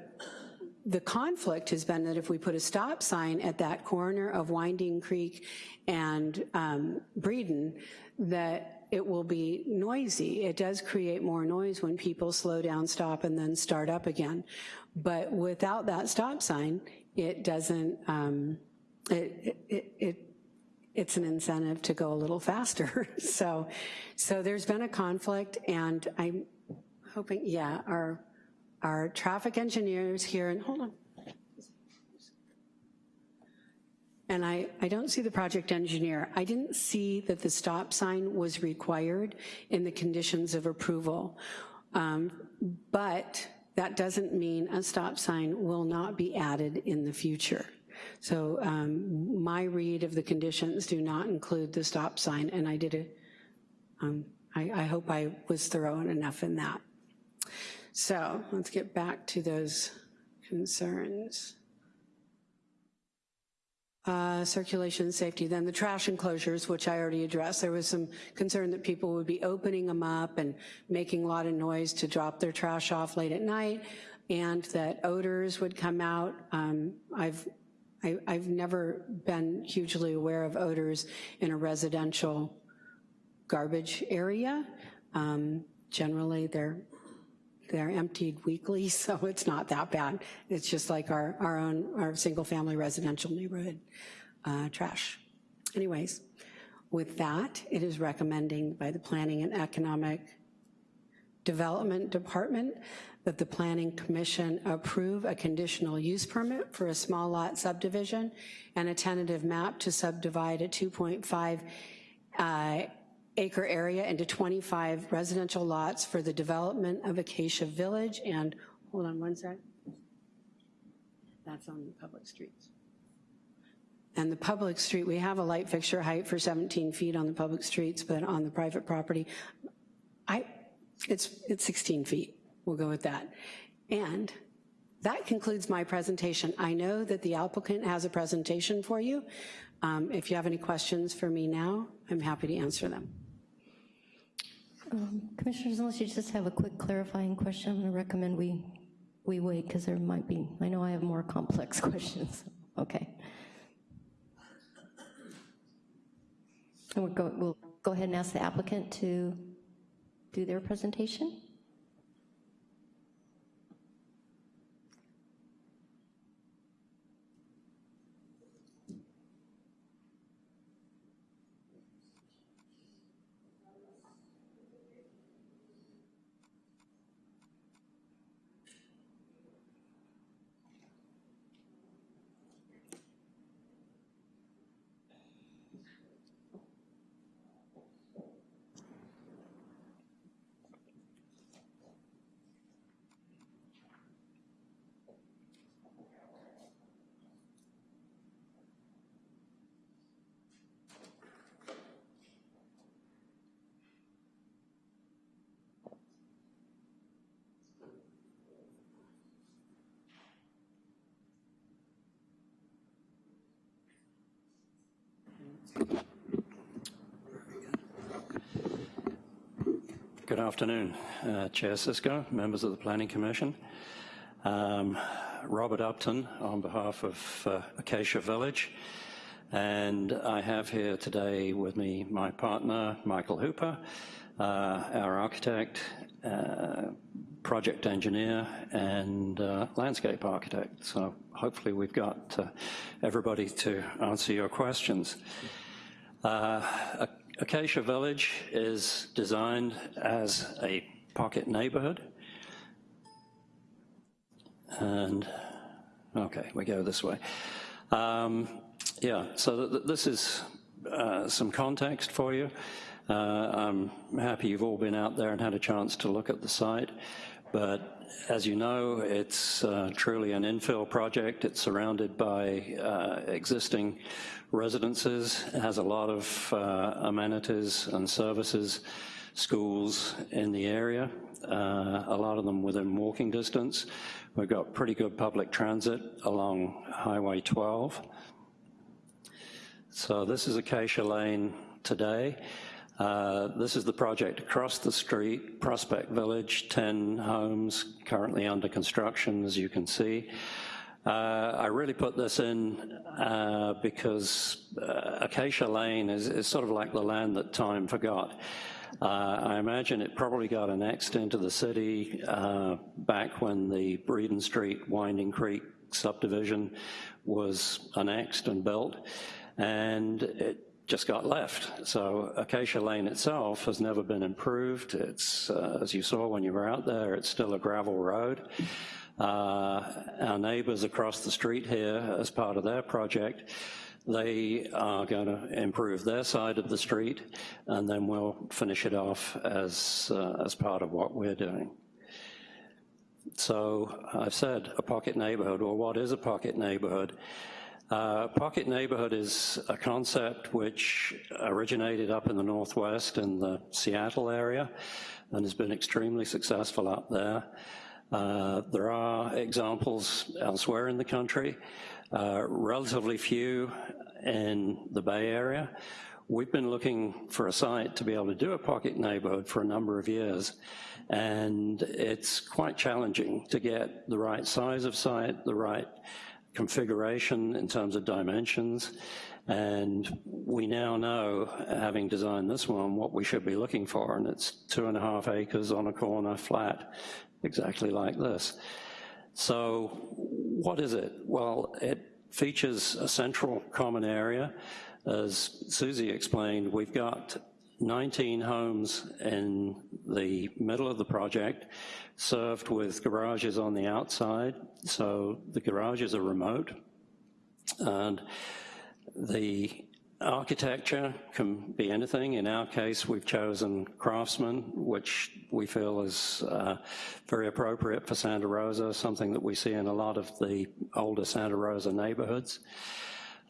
the conflict has been that if we put a stop sign at that corner of Winding Creek and um, Breeden, that it will be noisy. It does create more noise when people slow down, stop, and then start up again. But without that stop sign, it doesn't, um, it, it, it it's an incentive to go a little faster. so, so there's been a conflict and I'm hoping, yeah, our, our traffic engineers here, and hold on. And I, I don't see the project engineer. I didn't see that the stop sign was required in the conditions of approval. Um, but that doesn't mean a stop sign will not be added in the future. So um, my read of the conditions do not include the stop sign, and I did it. Um, I, I hope I was thorough enough in that. So let's get back to those concerns. Uh, circulation safety, then the trash enclosures, which I already addressed. There was some concern that people would be opening them up and making a lot of noise to drop their trash off late at night, and that odors would come out. Um, I've I, have never been hugely aware of odors in a residential garbage area. Um, generally, they're they're emptied weekly, so it's not that bad. It's just like our, our own, our single family residential neighborhood uh, trash. Anyways, with that, it is recommending by the Planning and Economic Development Department that the Planning Commission approve a conditional use permit for a small lot subdivision and a tentative map to subdivide a 2.5 uh, acre area into 25 residential lots for the development of Acacia Village and, hold on one sec. That's on the public streets. And the public street, we have a light fixture height for 17 feet on the public streets, but on the private property, I, it's, it's 16 feet. We'll go with that. And that concludes my presentation. I know that the applicant has a presentation for you. Um, if you have any questions for me now, I'm happy to answer them. Um, Commissioners, unless you just have a quick clarifying question, I'm to recommend we, we wait because there might be, I know I have more complex questions. Okay. And we'll go, we'll go ahead and ask the applicant to do their presentation. Good afternoon, uh, Chair Cisco, members of the Planning Commission. Um, Robert Upton on behalf of uh, Acacia Village. And I have here today with me my partner, Michael Hooper, uh, our architect, uh, project engineer, and uh, landscape architect. So hopefully we've got uh, everybody to answer your questions. Uh, Acacia Village is designed as a pocket neighborhood. And, okay, we go this way. Um, yeah, so th this is uh, some context for you. Uh, I'm happy you've all been out there and had a chance to look at the site, but as you know, it's uh, truly an infill project. It's surrounded by uh, existing residences. It has a lot of uh, amenities and services, schools in the area, uh, a lot of them within walking distance. We've got pretty good public transit along Highway 12. So this is Acacia Lane today. Uh, this is the project across the street, Prospect Village, 10 homes currently under construction, as you can see. Uh, I really put this in uh, because uh, Acacia Lane is, is, sort of like the land that time forgot. Uh, I imagine it probably got annexed into the city uh, back when the Breeden Street Winding Creek subdivision was annexed and built, and it just got left. So Acacia Lane itself has never been improved. It's, uh, as you saw when you were out there, it's still a gravel road. Uh, our neighbors across the street here, as part of their project, they are going to improve their side of the street, and then we'll finish it off as, uh, as part of what we're doing. So I've said a pocket neighborhood, well, what is a pocket neighborhood? Uh, pocket neighborhood is a concept which originated up in the Northwest in the Seattle area and has been extremely successful up there. Uh, there are examples elsewhere in the country, uh, relatively few in the Bay Area. We've been looking for a site to be able to do a pocket neighborhood for a number of years, and it's quite challenging to get the right size of site, the right configuration in terms of dimensions, and we now know, having designed this one, what we should be looking for, and it's two and a half acres on a corner flat exactly like this. So what is it? Well, it features a central common area. As Susie explained, we've got 19 homes in the middle of the project, served with garages on the outside. So the garages are remote. And the Architecture can be anything. In our case, we've chosen craftsman, which we feel is uh, very appropriate for Santa Rosa, something that we see in a lot of the older Santa Rosa neighborhoods.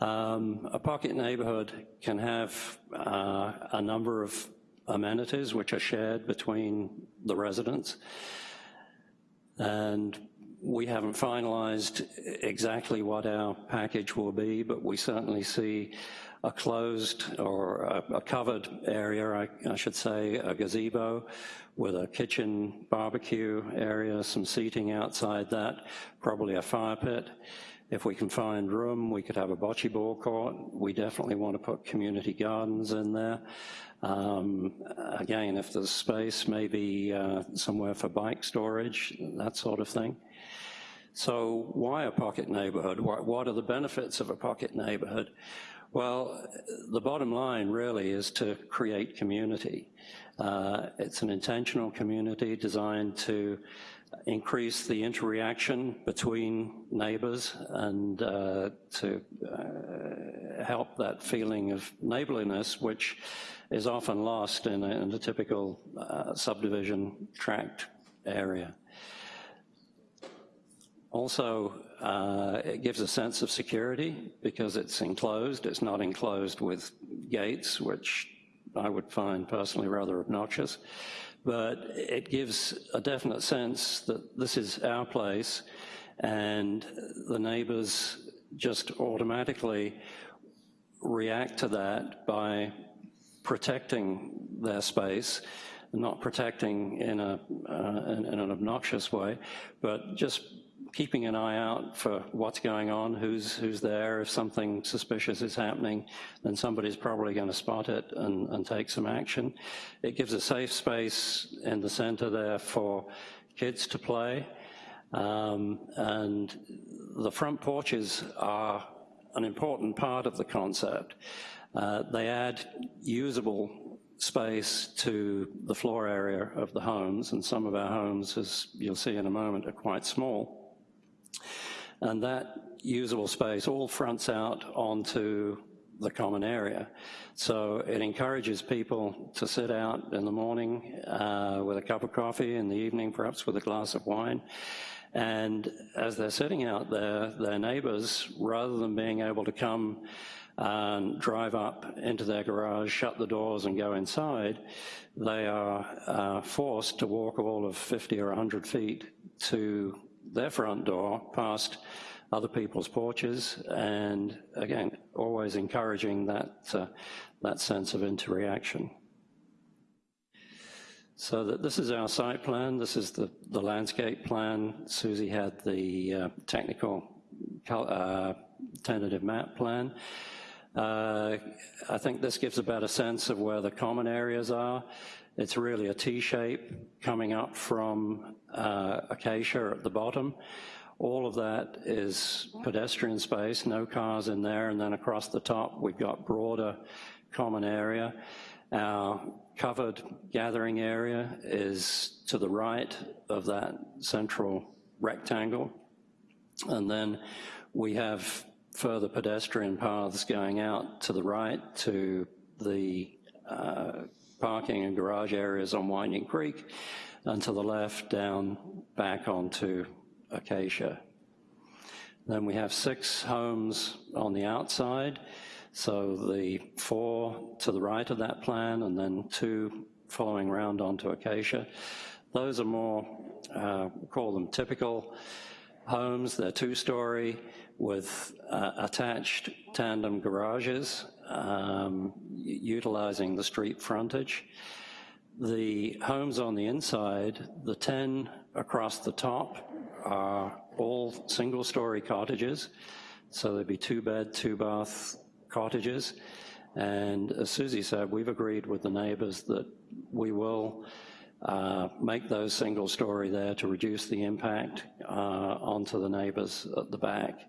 Um, a pocket neighborhood can have uh, a number of amenities which are shared between the residents. And we haven't finalized exactly what our package will be, but we certainly see a closed or a, a covered area, I, I, should say, a gazebo with a kitchen barbecue area, some seating outside that, probably a fire pit. If we can find room, we could have a bocce ball court. We definitely want to put community gardens in there. Um, again, if there's space, maybe uh, somewhere for bike storage, that sort of thing. So why a pocket neighborhood? What, are the benefits of a pocket neighborhood? Well, the bottom line really is to create community. Uh, it's an intentional community designed to increase the interaction between neighbors and uh, to uh, help that feeling of neighborliness, which is often lost in a, in a typical uh, subdivision tract area. Also, uh, it gives a sense of security because it's enclosed. It's not enclosed with gates, which I would find personally rather obnoxious. But it gives a definite sense that this is our place and the neighbors just automatically react to that by protecting their space, not protecting in, a, uh, in, in an obnoxious way, but just keeping an eye out for what's going on, who's, who's there. If something suspicious is happening, then somebody's probably going to spot it and, and take some action. It gives a safe space in the center there for kids to play. Um, and the front porches are an important part of the concept. Uh, they add usable space to the floor area of the homes, and some of our homes, as you'll see in a moment, are quite small. And that usable space all fronts out onto the common area. So it encourages people to sit out in the morning uh, with a cup of coffee, in the evening perhaps with a glass of wine. And as they're sitting out there, their neighbors, rather than being able to come and drive up into their garage, shut the doors and go inside, they are uh, forced to walk all of 50 or 100 feet to their front door past other people's porches and again always encouraging that uh, that sense of interaction so that this is our site plan. This is the the landscape plan. Susie had the uh, technical uh, tentative map plan. Uh, I think this gives a better sense of where the common areas are it's really a T-shape coming up from uh, Acacia at the bottom. All of that is pedestrian space, no cars in there, and then across the top we've got broader common area. Our covered gathering area is to the right of that central rectangle. And then we have further pedestrian paths going out to the right to the uh, parking and garage areas on Winding Creek, and to the left down back onto Acacia. Then we have six homes on the outside, so the four to the right of that plan and then two following around onto Acacia. Those are more, uh, call them typical homes. They're two-story with uh, attached tandem garages um, utilizing the street frontage. The homes on the inside, the 10 across the top are all single-story cottages. So there'd be two bed, two bath cottages. And as Susie said, we've agreed with the neighbors that we will uh, make those single story there to reduce the impact uh, onto the neighbors at the back.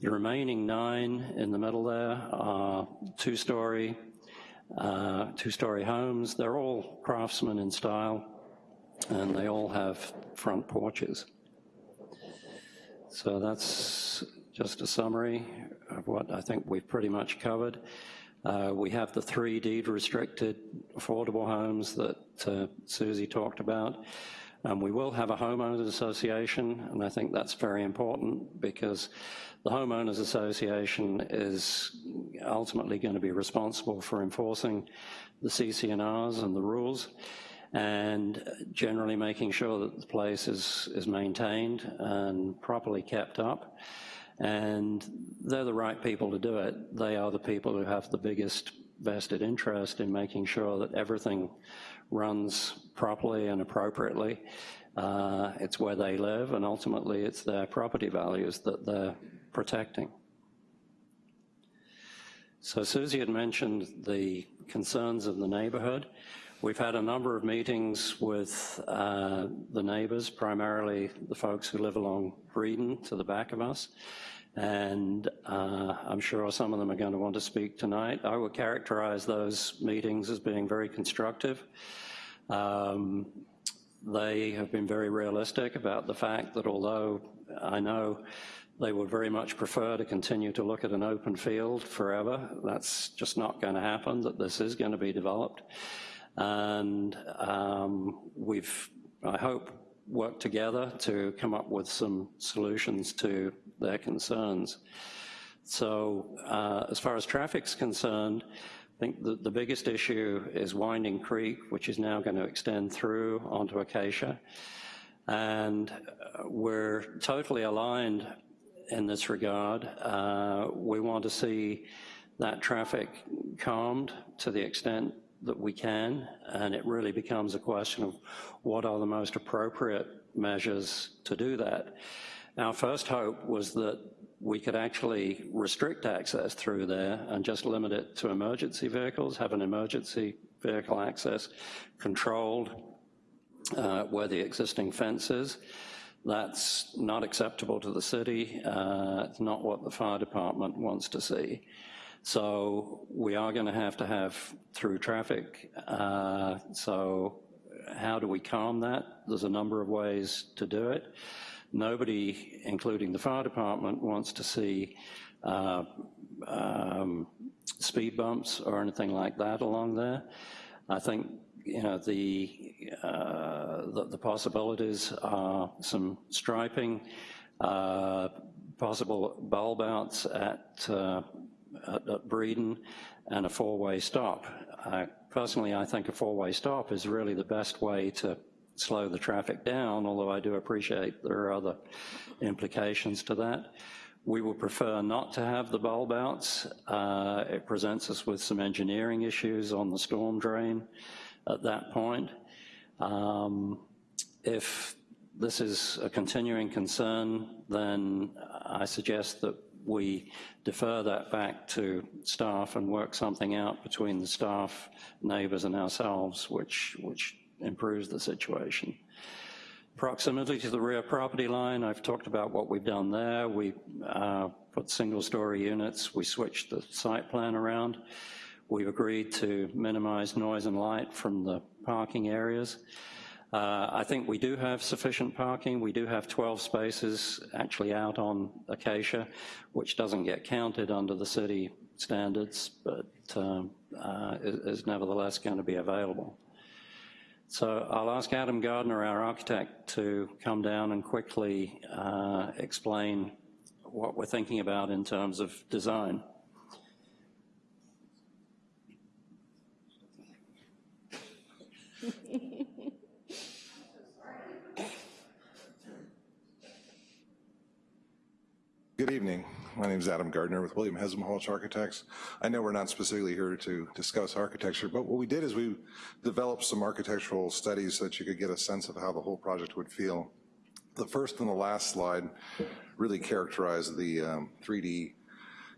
The remaining nine in the middle there are two-story, uh, two-story homes. They're all craftsman in style, and they all have front porches. So that's just a summary of what I think we've pretty much covered. Uh, we have the three deed restricted affordable homes that uh, Susie talked about. Um, we will have a homeowners association, and I think that's very important because the homeowners association is ultimately going to be responsible for enforcing the CC&Rs and the rules. and generally making sure that the place is, is maintained and properly kept up. And they're the right people to do it. They are the people who have the biggest vested interest in making sure that everything runs properly and appropriately. Uh, it's where they live, and ultimately it's their property values that they're protecting. So Susie had mentioned the concerns of the neighborhood. We've had a number of meetings with uh, the neighbors, primarily the folks who live along Breeden to the back of us, and uh, I'm sure some of them are going to want to speak tonight. I would characterize those meetings as being very constructive. Um, they have been very realistic about the fact that although I know they would very much prefer to continue to look at an open field forever, that's just not going to happen, that this is going to be developed. And um, we've, I hope, worked together to come up with some solutions to their concerns. So uh, as far as traffic's concerned, I think the, the biggest issue is Winding Creek, which is now going to extend through onto Acacia. And uh, we're totally aligned in this regard. Uh, we want to see that traffic calmed to the extent that we can, and it really becomes a question of what are the most appropriate measures to do that. Our first hope was that we could actually restrict access through there and just limit it to emergency vehicles, have an emergency vehicle access controlled uh, where the existing fence is. That's not acceptable to the city. Uh, it's not what the fire department wants to see. So we are going to have to have through traffic. Uh, so how do we calm that? There's a number of ways to do it. Nobody, including the fire department, wants to see uh, um, speed bumps or anything like that along there. I think you know the, uh, the, the possibilities are some striping, uh, possible bulb outs at, uh, at, at Breeden, and a four-way stop. personally, I think a four-way stop is really the best way to slow the traffic down, although I do appreciate there are other implications to that. We would prefer not to have the bulb outs. Uh, it presents us with some engineering issues on the storm drain at that point. Um, if this is a continuing concern, then I suggest that we defer that back to staff and work something out between the staff, neighbors, and ourselves, which, which improves the situation. Proximity to the rear property line, I've talked about what we've done there. We uh, put single story units, we switched the site plan around. We've agreed to minimize noise and light from the parking areas. Uh, I think we do have sufficient parking. We do have 12 spaces actually out on Acacia, which doesn't get counted under the city standards, but um, uh, is, nevertheless going to be available. So I'll ask Adam Gardner, our architect, to come down and quickly uh, explain what we're thinking about in terms of design. Good evening. My name is Adam Gardner with William Halch Architects. I know we're not specifically here to discuss architecture, but what we did is we developed some architectural studies so that you could get a sense of how the whole project would feel. The first and the last slide really characterize the um, 3D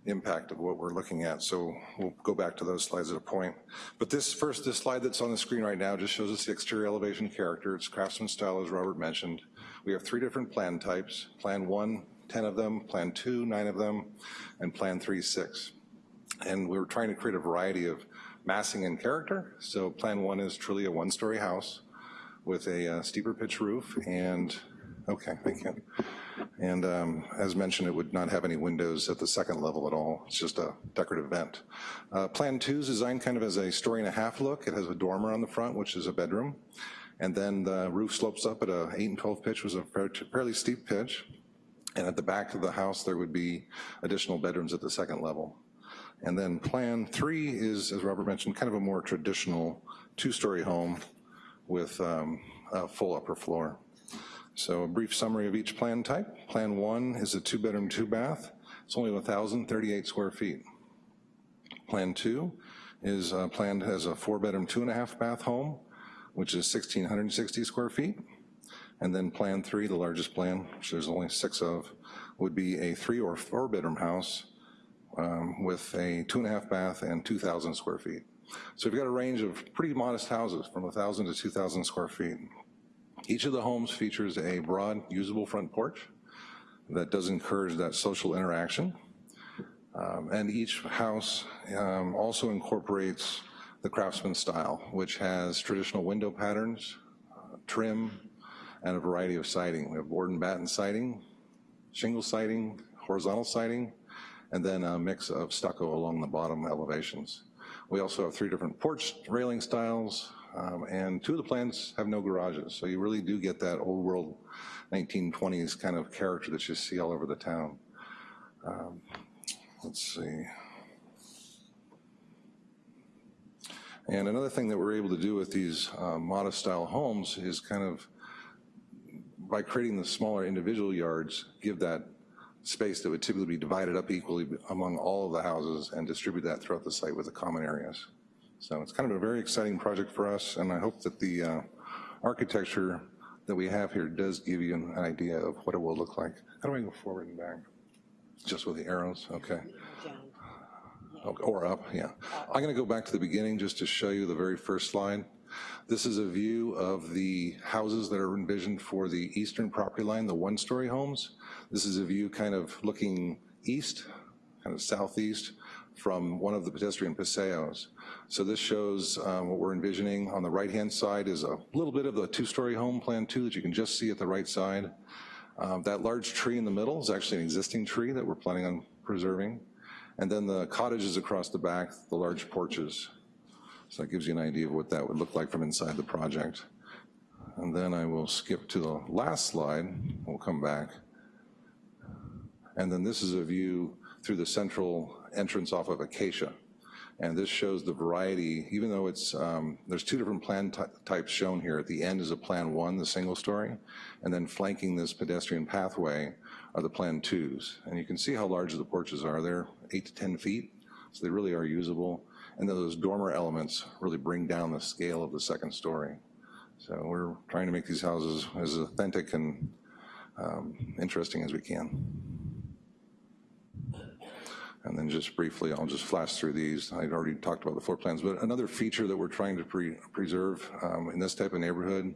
impact of what we're looking at. So we'll go back to those slides at a point. But this first, this slide that's on the screen right now just shows us the exterior elevation character. It's craftsman style, as Robert mentioned. We have three different plan types. Plan one, 10 of them, Plan 2, 9 of them, and Plan 3, 6. And we were trying to create a variety of massing and character. So Plan 1 is truly a one-story house with a uh, steeper pitch roof and, okay, thank you. And um, as mentioned, it would not have any windows at the second level at all. It's just a decorative vent. Uh, plan two is designed kind of as a story and a half look. It has a dormer on the front, which is a bedroom. And then the roof slopes up at a 8 and 12 pitch, was a fairly steep pitch. And at the back of the house, there would be additional bedrooms at the second level. And then plan three is, as Robert mentioned, kind of a more traditional two-story home with um, a full upper floor. So a brief summary of each plan type. Plan one is a two bedroom, two bath. It's only 1,038 square feet. Plan two is uh, planned as a four bedroom, two and a half bath home, which is 1,660 square feet. And then plan three, the largest plan, which there's only six of, would be a three or four bedroom house um, with a two and a half bath and 2,000 square feet. So we've got a range of pretty modest houses from 1,000 to 2,000 square feet. Each of the homes features a broad, usable front porch that does encourage that social interaction. Um, and each house um, also incorporates the craftsman style, which has traditional window patterns, uh, trim, and a variety of siding. We have board and batten siding, shingle siding, horizontal siding, and then a mix of stucco along the bottom elevations. We also have three different porch railing styles, um, and two of the plans have no garages, so you really do get that old world 1920s kind of character that you see all over the town. Um, let's see. And another thing that we're able to do with these uh, modest style homes is kind of, by creating the smaller individual yards, give that space that would typically be divided up equally among all of the houses and distribute that throughout the site with the common areas. So it's kind of a very exciting project for us, and I hope that the uh, architecture that we have here does give you an idea of what it will look like. How do I go forward and back? Just with the arrows, okay. Okay, Or up, yeah. I'm gonna go back to the beginning just to show you the very first slide. This is a view of the houses that are envisioned for the eastern property line, the one-story homes. This is a view kind of looking east, kind of southeast, from one of the pedestrian paseos. So this shows um, what we're envisioning. On the right-hand side is a little bit of the two-story home plan too that you can just see at the right side. Um, that large tree in the middle is actually an existing tree that we're planning on preserving. And then the cottages across the back, the large porches. So that gives you an idea of what that would look like from inside the project. And then I will skip to the last slide. We'll come back. And then this is a view through the central entrance off of Acacia. And this shows the variety, even though it's, um, there's two different plan types shown here. At the end is a plan one, the single story, and then flanking this pedestrian pathway are the plan twos. And you can see how large the porches are. They're eight to 10 feet, so they really are usable. And those dormer elements really bring down the scale of the second story. So we're trying to make these houses as authentic and um, interesting as we can. And then just briefly, I'll just flash through these. I'd already talked about the floor plans, but another feature that we're trying to pre preserve um, in this type of neighborhood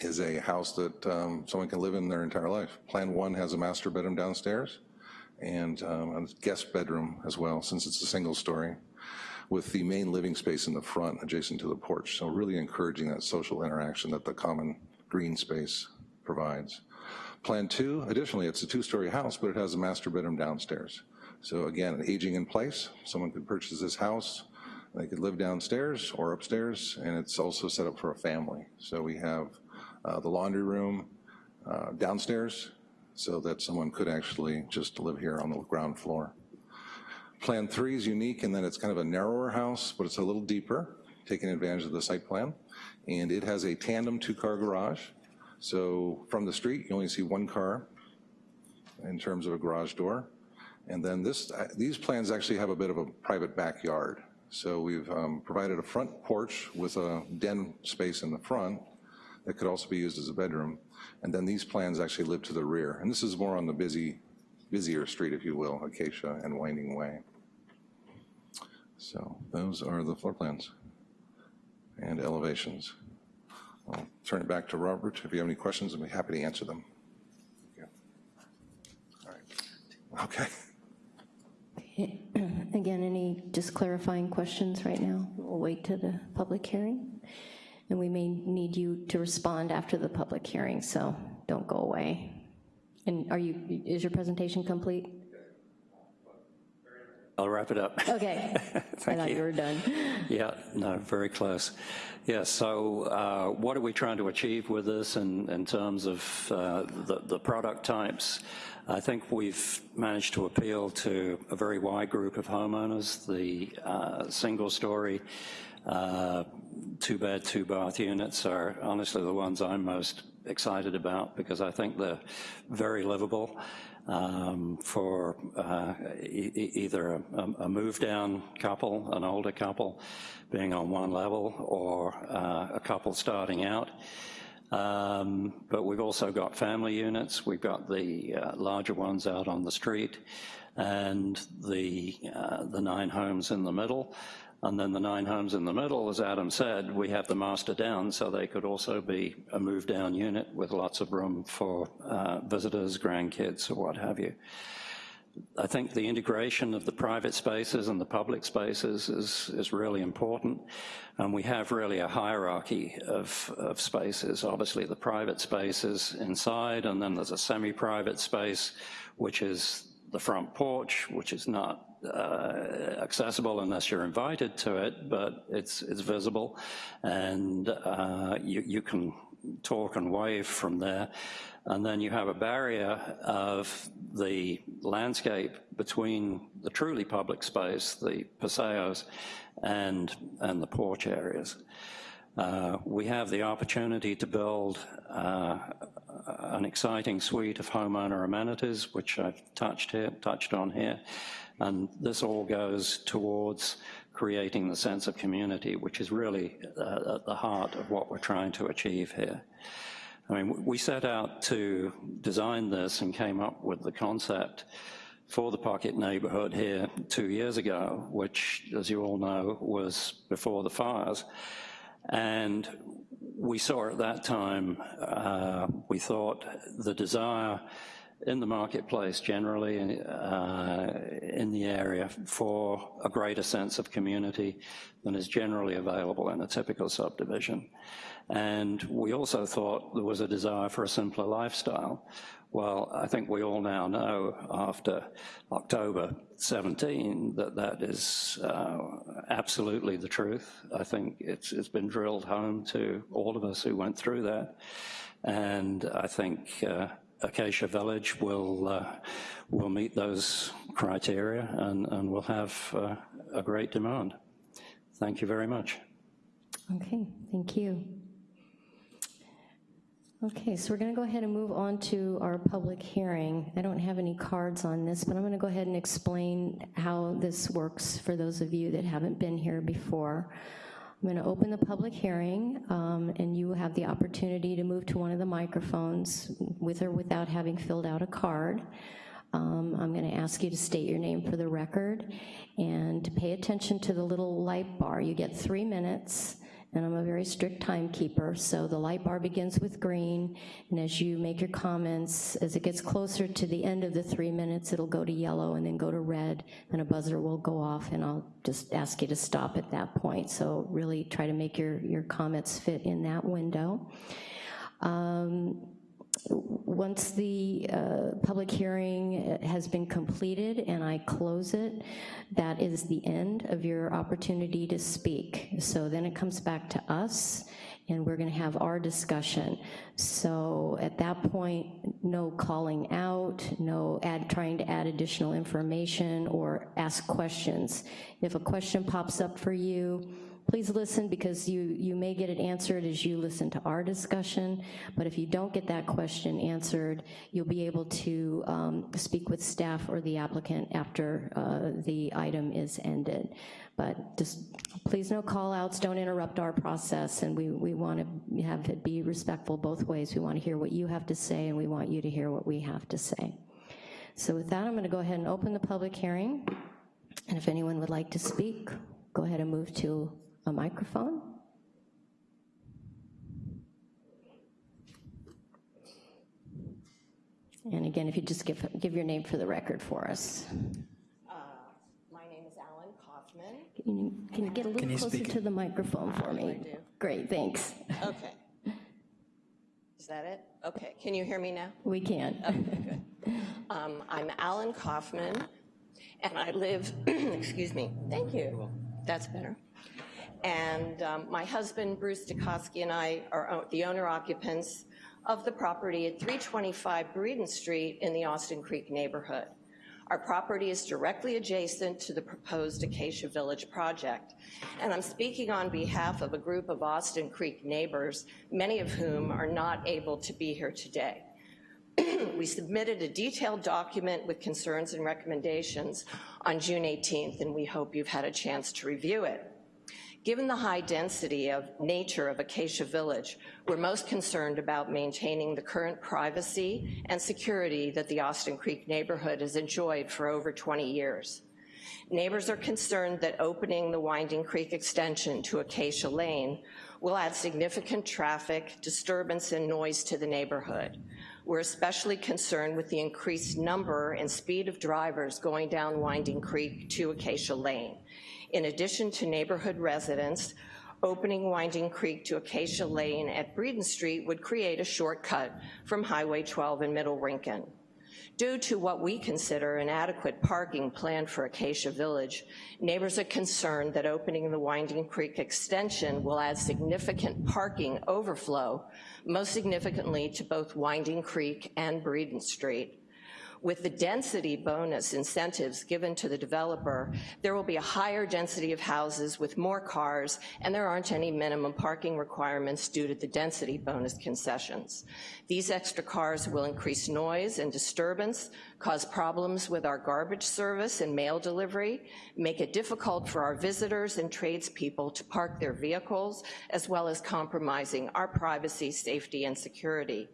is a house that um, someone can live in their entire life. Plan one has a master bedroom downstairs and um, a guest bedroom as well, since it's a single story, with the main living space in the front adjacent to the porch. So really encouraging that social interaction that the common green space provides. Plan two, additionally, it's a two-story house, but it has a master bedroom downstairs. So again, aging in place, someone could purchase this house, they could live downstairs or upstairs, and it's also set up for a family. So we have uh, the laundry room uh, downstairs, so that someone could actually just live here on the ground floor. Plan three is unique in that it's kind of a narrower house, but it's a little deeper, taking advantage of the site plan. And it has a tandem two-car garage. So from the street, you only see one car in terms of a garage door. And then this, uh, these plans actually have a bit of a private backyard. So we've um, provided a front porch with a den space in the front that could also be used as a bedroom. And then these plans actually live to the rear. And this is more on the busy, busier street, if you will, Acacia and Winding Way. So those are the floor plans and elevations. I'll turn it back to Robert. If you have any questions, I'd be happy to answer them. All right. Okay. Again, any just clarifying questions right now? We'll wait to the public hearing. And we may need you to respond after the public hearing, so don't go away. And are you, is your presentation complete? I'll wrap it up. Okay. I thought you. you were done. Yeah, no, very close. Yeah, so uh, what are we trying to achieve with this in, in terms of uh, the, the product types? I think we've managed to appeal to a very wide group of homeowners. The uh, single story uh, two-bed, two-bath units are honestly the ones I'm most excited about because I think they're very livable um, for uh, e either a, a move-down couple, an older couple, being on one level, or uh, a couple starting out. Um, but we've also got family units. We've got the uh, larger ones out on the street and the, uh, the nine homes in the middle. And then the nine homes in the middle, as Adam said, we have the master down, so they could also be a move down unit with lots of room for uh, visitors, grandkids, or what have you. I think the integration of the private spaces and the public spaces is, is really important. And we have really a hierarchy of, of spaces. Obviously the private spaces inside, and then there's a semi-private space, which is the front porch, which is not uh, accessible unless you're invited to it, but it's, it's visible. And uh, you, you can talk and wave from there. And then you have a barrier of the landscape between the truly public space, the paseos, and, and the porch areas. Uh, we have the opportunity to build uh, an exciting suite of homeowner amenities, which I've touched here, touched on here, and this all goes towards creating the sense of community, which is really uh, at the heart of what we're trying to achieve here. I mean, we set out to design this and came up with the concept for the pocket neighborhood here two years ago, which, as you all know, was before the fires. And we saw at that time, uh, we thought the desire in the marketplace generally uh, in the area for a greater sense of community than is generally available in a typical subdivision. And we also thought there was a desire for a simpler lifestyle. Well, I think we all now know after October 17 that that is uh, absolutely the truth. I think it's, it's been drilled home to all of us who went through that. And I think uh, Acacia Village will uh, will meet those criteria and, and will have uh, a great demand. Thank you very much. Okay, thank you. Okay, so we're going to go ahead and move on to our public hearing. I don't have any cards on this, but I'm going to go ahead and explain how this works for those of you that haven't been here before. I'm going to open the public hearing, um, and you will have the opportunity to move to one of the microphones with or without having filled out a card. Um, I'm going to ask you to state your name for the record and to pay attention to the little light bar. You get three minutes and I'm a very strict timekeeper, so the light bar begins with green, and as you make your comments, as it gets closer to the end of the three minutes, it'll go to yellow and then go to red, and a buzzer will go off, and I'll just ask you to stop at that point. So really try to make your, your comments fit in that window. Um, once the uh, public hearing has been completed and I close it, that is the end of your opportunity to speak. So then it comes back to us and we're gonna have our discussion. So at that point, no calling out, no add, trying to add additional information or ask questions. If a question pops up for you, please listen because you, you may get it answered as you listen to our discussion, but if you don't get that question answered, you'll be able to um, speak with staff or the applicant after uh, the item is ended. But just please no call outs, don't interrupt our process, and we, we want to have it be respectful both ways. We want to hear what you have to say, and we want you to hear what we have to say. So with that, I'm gonna go ahead and open the public hearing, and if anyone would like to speak, go ahead and move to a microphone? And again, if you just give, give your name for the record for us. Uh, my name is Alan Kaufman. Can you, can you get a little closer to the microphone for me? Great, thanks. Okay. Is that it? Okay, can you hear me now? We can. Okay, good. Um, I'm Alan Kaufman, and I live, excuse me, thank you. That's better. And um, my husband, Bruce Dukoski, and I are the owner occupants of the property at 325 Breeden Street in the Austin Creek neighborhood. Our property is directly adjacent to the proposed Acacia Village project. And I'm speaking on behalf of a group of Austin Creek neighbors, many of whom are not able to be here today. we submitted a detailed document with concerns and recommendations on June 18th, and we hope you've had a chance to review it. Given the high density of nature of Acacia Village, we're most concerned about maintaining the current privacy and security that the Austin Creek neighborhood has enjoyed for over 20 years. Neighbors are concerned that opening the Winding Creek extension to Acacia Lane will add significant traffic, disturbance, and noise to the neighborhood. We're especially concerned with the increased number and speed of drivers going down Winding Creek to Acacia Lane. In addition to neighborhood residents, opening Winding Creek to Acacia Lane at Breeden Street would create a shortcut from Highway 12 in Middle Rincon. Due to what we consider inadequate parking plan for Acacia Village, neighbors are concerned that opening the Winding Creek extension will add significant parking overflow, most significantly to both Winding Creek and Breeden Street. With the density bonus incentives given to the developer, there will be a higher density of houses with more cars, and there aren't any minimum parking requirements due to the density bonus concessions. These extra cars will increase noise and disturbance, cause problems with our garbage service and mail delivery, make it difficult for our visitors and tradespeople to park their vehicles, as well as compromising our privacy, safety, and security.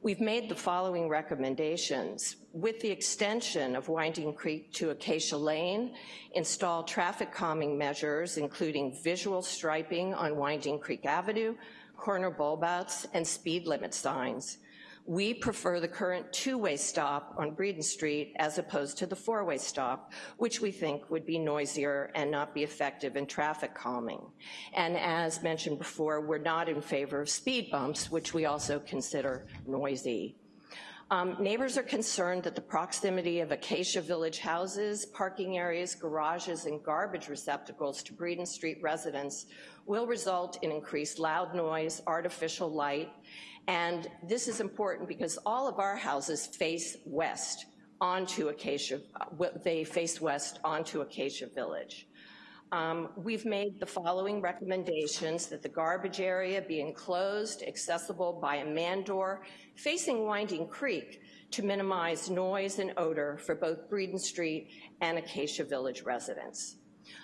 We've made the following recommendations. With the extension of Winding Creek to Acacia Lane, install traffic calming measures, including visual striping on Winding Creek Avenue, corner bulb outs, and speed limit signs. We prefer the current two-way stop on Breeden Street as opposed to the four-way stop, which we think would be noisier and not be effective in traffic calming. And as mentioned before, we're not in favor of speed bumps, which we also consider noisy. Um, neighbors are concerned that the proximity of Acacia Village houses, parking areas, garages, and garbage receptacles to Breeden Street residents will result in increased loud noise, artificial light, and this is important because all of our houses face west onto Acacia, they face west onto Acacia Village. Um, we've made the following recommendations that the garbage area be enclosed, accessible by a man door, facing Winding Creek to minimize noise and odor for both Breeden Street and Acacia Village residents.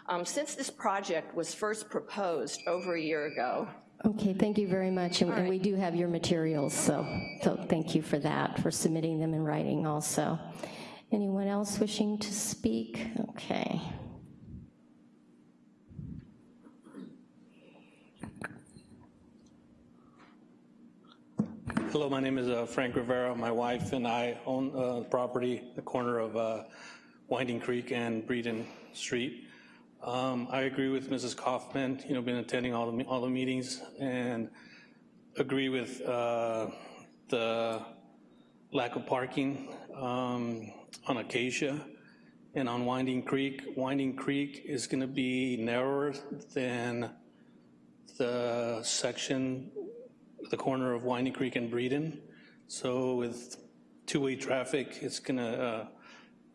Um, since this project was first proposed over a year ago, Okay, thank you very much, and, and we do have your materials, so, so thank you for that, for submitting them in writing also. Anyone else wishing to speak? Okay. Hello, my name is uh, Frank Rivera. My wife and I own uh, property, at the corner of uh, Winding Creek and Breeden Street. Um, I agree with Mrs. Kaufman, you know, been attending all the, all the meetings and agree with uh, the lack of parking um, on Acacia and on Winding Creek. Winding Creek is gonna be narrower than the section, the corner of Winding Creek and Breeden. So with two-way traffic, it's gonna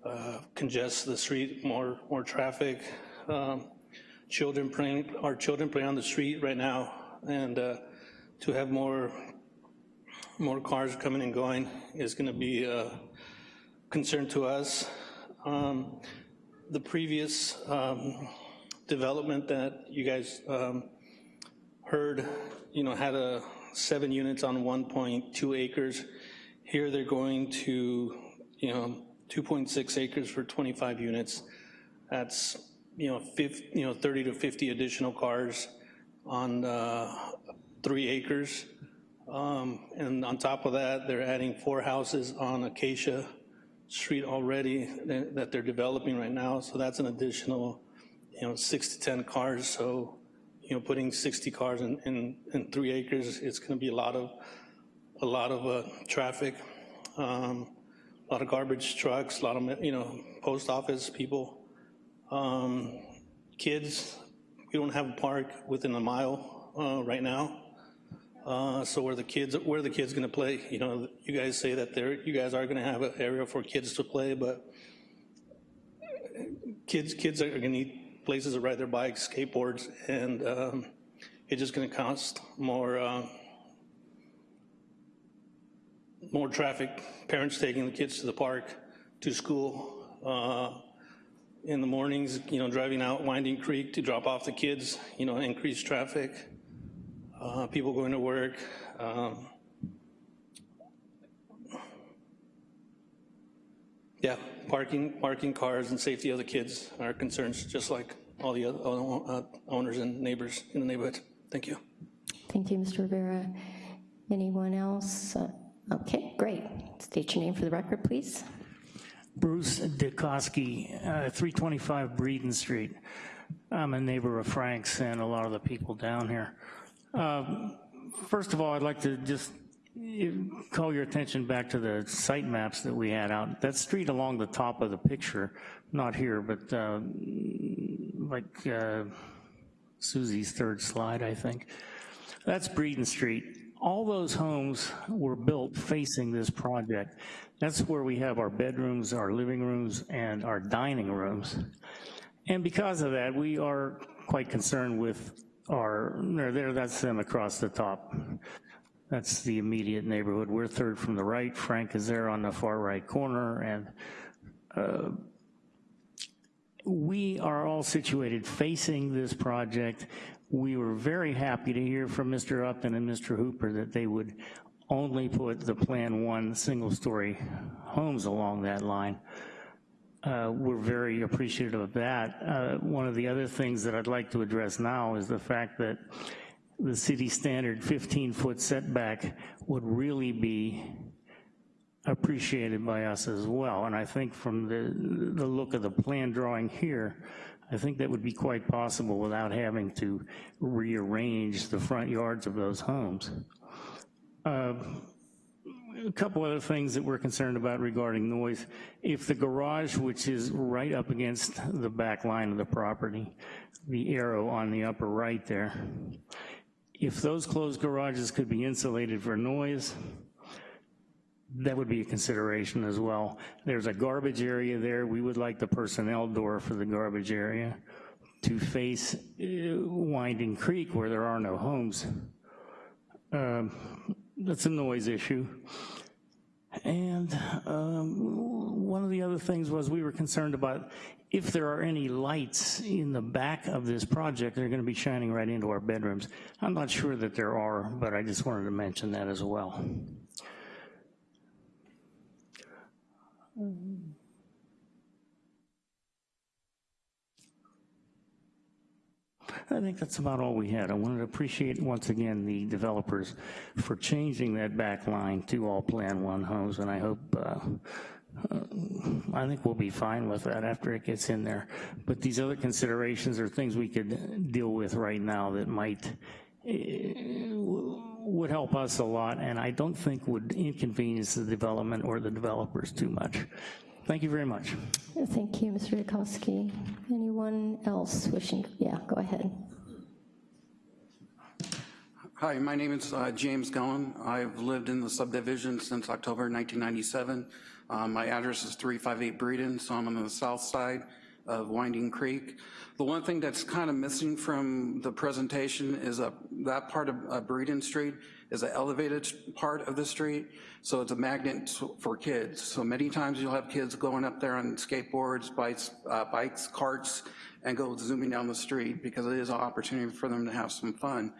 uh, uh, congest the street, more, more traffic, um, children playing, our children play on the street right now, and uh, to have more more cars coming and going is going to be a concern to us. Um, the previous um, development that you guys um, heard, you know, had a seven units on 1.2 acres. Here they're going to, you know, 2.6 acres for 25 units. That's you know, 50, you know, 30 to 50 additional cars on uh, three acres. Um, and on top of that, they're adding four houses on Acacia Street already that they're developing right now. So that's an additional, you know, six to 10 cars. So, you know, putting 60 cars in, in, in three acres, it's gonna be a lot of, a lot of uh, traffic, um, a lot of garbage trucks, a lot of, you know, post office people. Um, kids, we don't have a park within a mile uh, right now. Uh, so where the kids, where the kids gonna play? You know, you guys say that there, you guys are gonna have an area for kids to play, but kids kids are gonna need places to ride their bikes, skateboards, and um, it's just gonna cost more, uh, more traffic, parents taking the kids to the park, to school, uh, in the mornings, you know, driving out Winding Creek to drop off the kids, you know, increased traffic, uh, people going to work. Um, yeah, parking, parking cars and safety of the kids are concerns, just like all the other uh, owners and neighbors in the neighborhood. Thank you. Thank you, Mr. Rivera. Anyone else? Uh, Okay, great. State your name for the record, please. Bruce Dukoski, uh, 325 Breeden Street. I'm a neighbor of Frank's and a lot of the people down here. Um, First of all, I'd like to just eh, call your attention back to the site maps that we had out. That street along the top of the picture, not here, but uh, like uh, Susie's third slide, I think. That's Breeden Street all those homes were built facing this project. That's where we have our bedrooms, our living rooms, and our dining rooms. And because of that, we are quite concerned with our, there, that's them across the top. That's the immediate neighborhood. We're third from the right. Frank is there on the far right corner, and uh, we are all situated facing this project we were very happy to hear from Mr. Upton and Mr. Hooper that they would only put the Plan 1 single-story homes along that line. Uh, we're very appreciative of that. Uh, one of the other things that I'd like to address now is the fact that the city standard 15-foot setback would really be appreciated by us as well. And I think from the, the look of the plan drawing here, I think that would be quite possible without having to rearrange the front yards of those homes. Uh, a couple other things that we're concerned about regarding noise. If the garage, which is right up against the back line of the property, the arrow on the upper right there, if those closed garages could be insulated for noise, that would be a consideration as well. There's a garbage area there. We would like the personnel door for the garbage area to face uh, Winding Creek where there are no homes. Um, that's a noise issue. And um, one of the other things was we were concerned about if there are any lights in the back of this project, they're gonna be shining right into our bedrooms. I'm not sure that there are, but I just wanted to mention that as well. I think that's about all we had. I wanted to appreciate once again the developers for changing that back line to all Plan 1 homes, and I hope, uh, I think we'll be fine with that after it gets in there. But these other considerations are things we could deal with right now that might uh, would help us a lot, and I don't think would inconvenience the development or the developers too much. Thank you very much. Thank you, Mr. Dukoski. Anyone else wishing? Yeah, go ahead. Hi, my name is uh, James Gullen. I've lived in the subdivision since October 1997. Um, my address is 358 Breeden, so I'm on the south side of Winding Creek. The one thing that's kind of missing from the presentation is a, that part of uh, Breeden Street is an elevated part of the street, so it's a magnet for kids. So many times you'll have kids going up there on skateboards, bikes, uh, bikes, carts, and go zooming down the street because it is an opportunity for them to have some fun.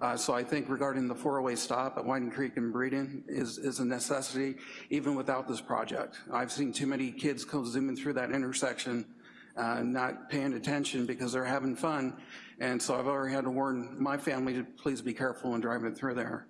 Uh, so I think regarding the four-way stop at Winding Creek and Breeden is, is a necessity even without this project. I've seen too many kids go zooming through that intersection uh, not paying attention because they're having fun. And so I've already had to warn my family to please be careful when driving through there.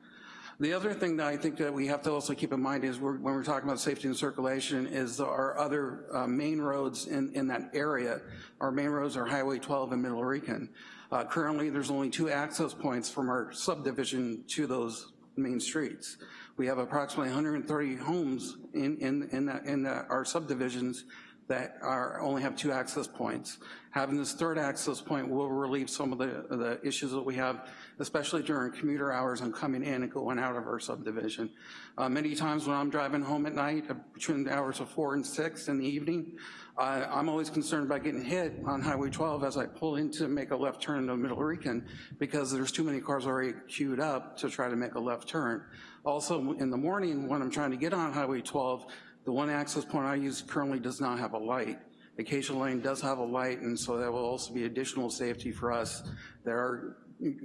The other thing that I think that we have to also keep in mind is we're, when we're talking about safety and circulation is our other uh, main roads in, in that area. Our main roads are Highway 12 and Middle Rincon. Uh, currently, there's only two access points from our subdivision to those main streets. We have approximately 130 homes in, in, in, that, in that, our subdivisions that are, only have two access points. Having this third access point will relieve some of the, the issues that we have, especially during commuter hours and coming in and going out of our subdivision. Uh, many times when I'm driving home at night, uh, between the hours of four and six in the evening, I, I'm always concerned about getting hit on Highway 12 as I pull in to make a left turn into Middle Rincon because there's too many cars already queued up to try to make a left turn. Also, in the morning when I'm trying to get on Highway 12, the one access point I use currently does not have a light. Acacia Lane does have a light, and so that will also be additional safety for us that are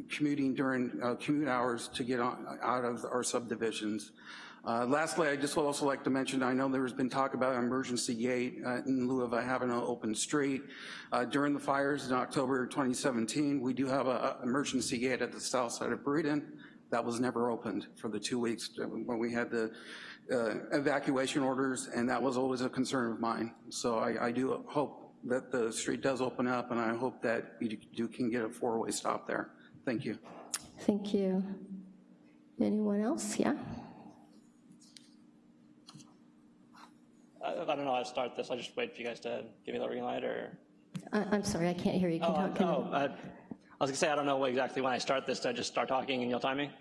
commuting during uh, commute hours to get on, out of our subdivisions. Uh, lastly, I just would also like to mention, I know there's been talk about an emergency gate uh, in lieu of having an open street. Uh, during the fires in October 2017, we do have an emergency gate at the south side of Breeden that was never opened for the two weeks when we had the uh, evacuation orders, and that was always a concern of mine. So I, I, do hope that the street does open up, and I hope that you do can get a four-way stop there. Thank you. Thank you. Anyone else? Yeah? I, I don't know how to start this. I'll just wait for you guys to give me the green light, or? I, I'm sorry, I can't hear you. Can oh, talk, can oh, I, I was gonna say, I don't know exactly when I start this. Do I just start talking and you'll time me?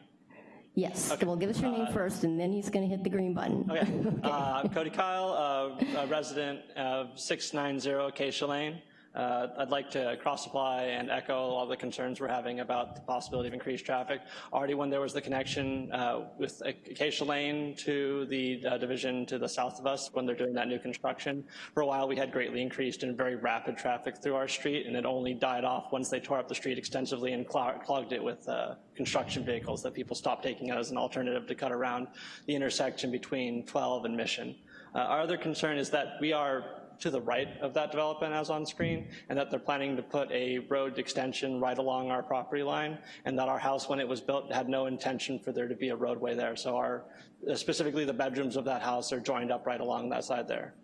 Yes, okay. well, give us your name first, and then he's going to hit the green button. Okay. Uh, Cody Kyle, uh, a resident of 690 Acacia Lane. Uh, I'd like to cross-apply and echo all the concerns we're having about the possibility of increased traffic. Already when there was the connection uh, with Acacia Lane to the uh, division to the south of us when they're doing that new construction, for a while we had greatly increased and very rapid traffic through our street and it only died off once they tore up the street extensively and clogged it with uh, construction vehicles that people stopped taking as an alternative to cut around the intersection between 12 and Mission. Uh, our other concern is that we are to the right of that development as on screen, and that they're planning to put a road extension right along our property line, and that our house, when it was built, had no intention for there to be a roadway there. So our, specifically the bedrooms of that house are joined up right along that side there.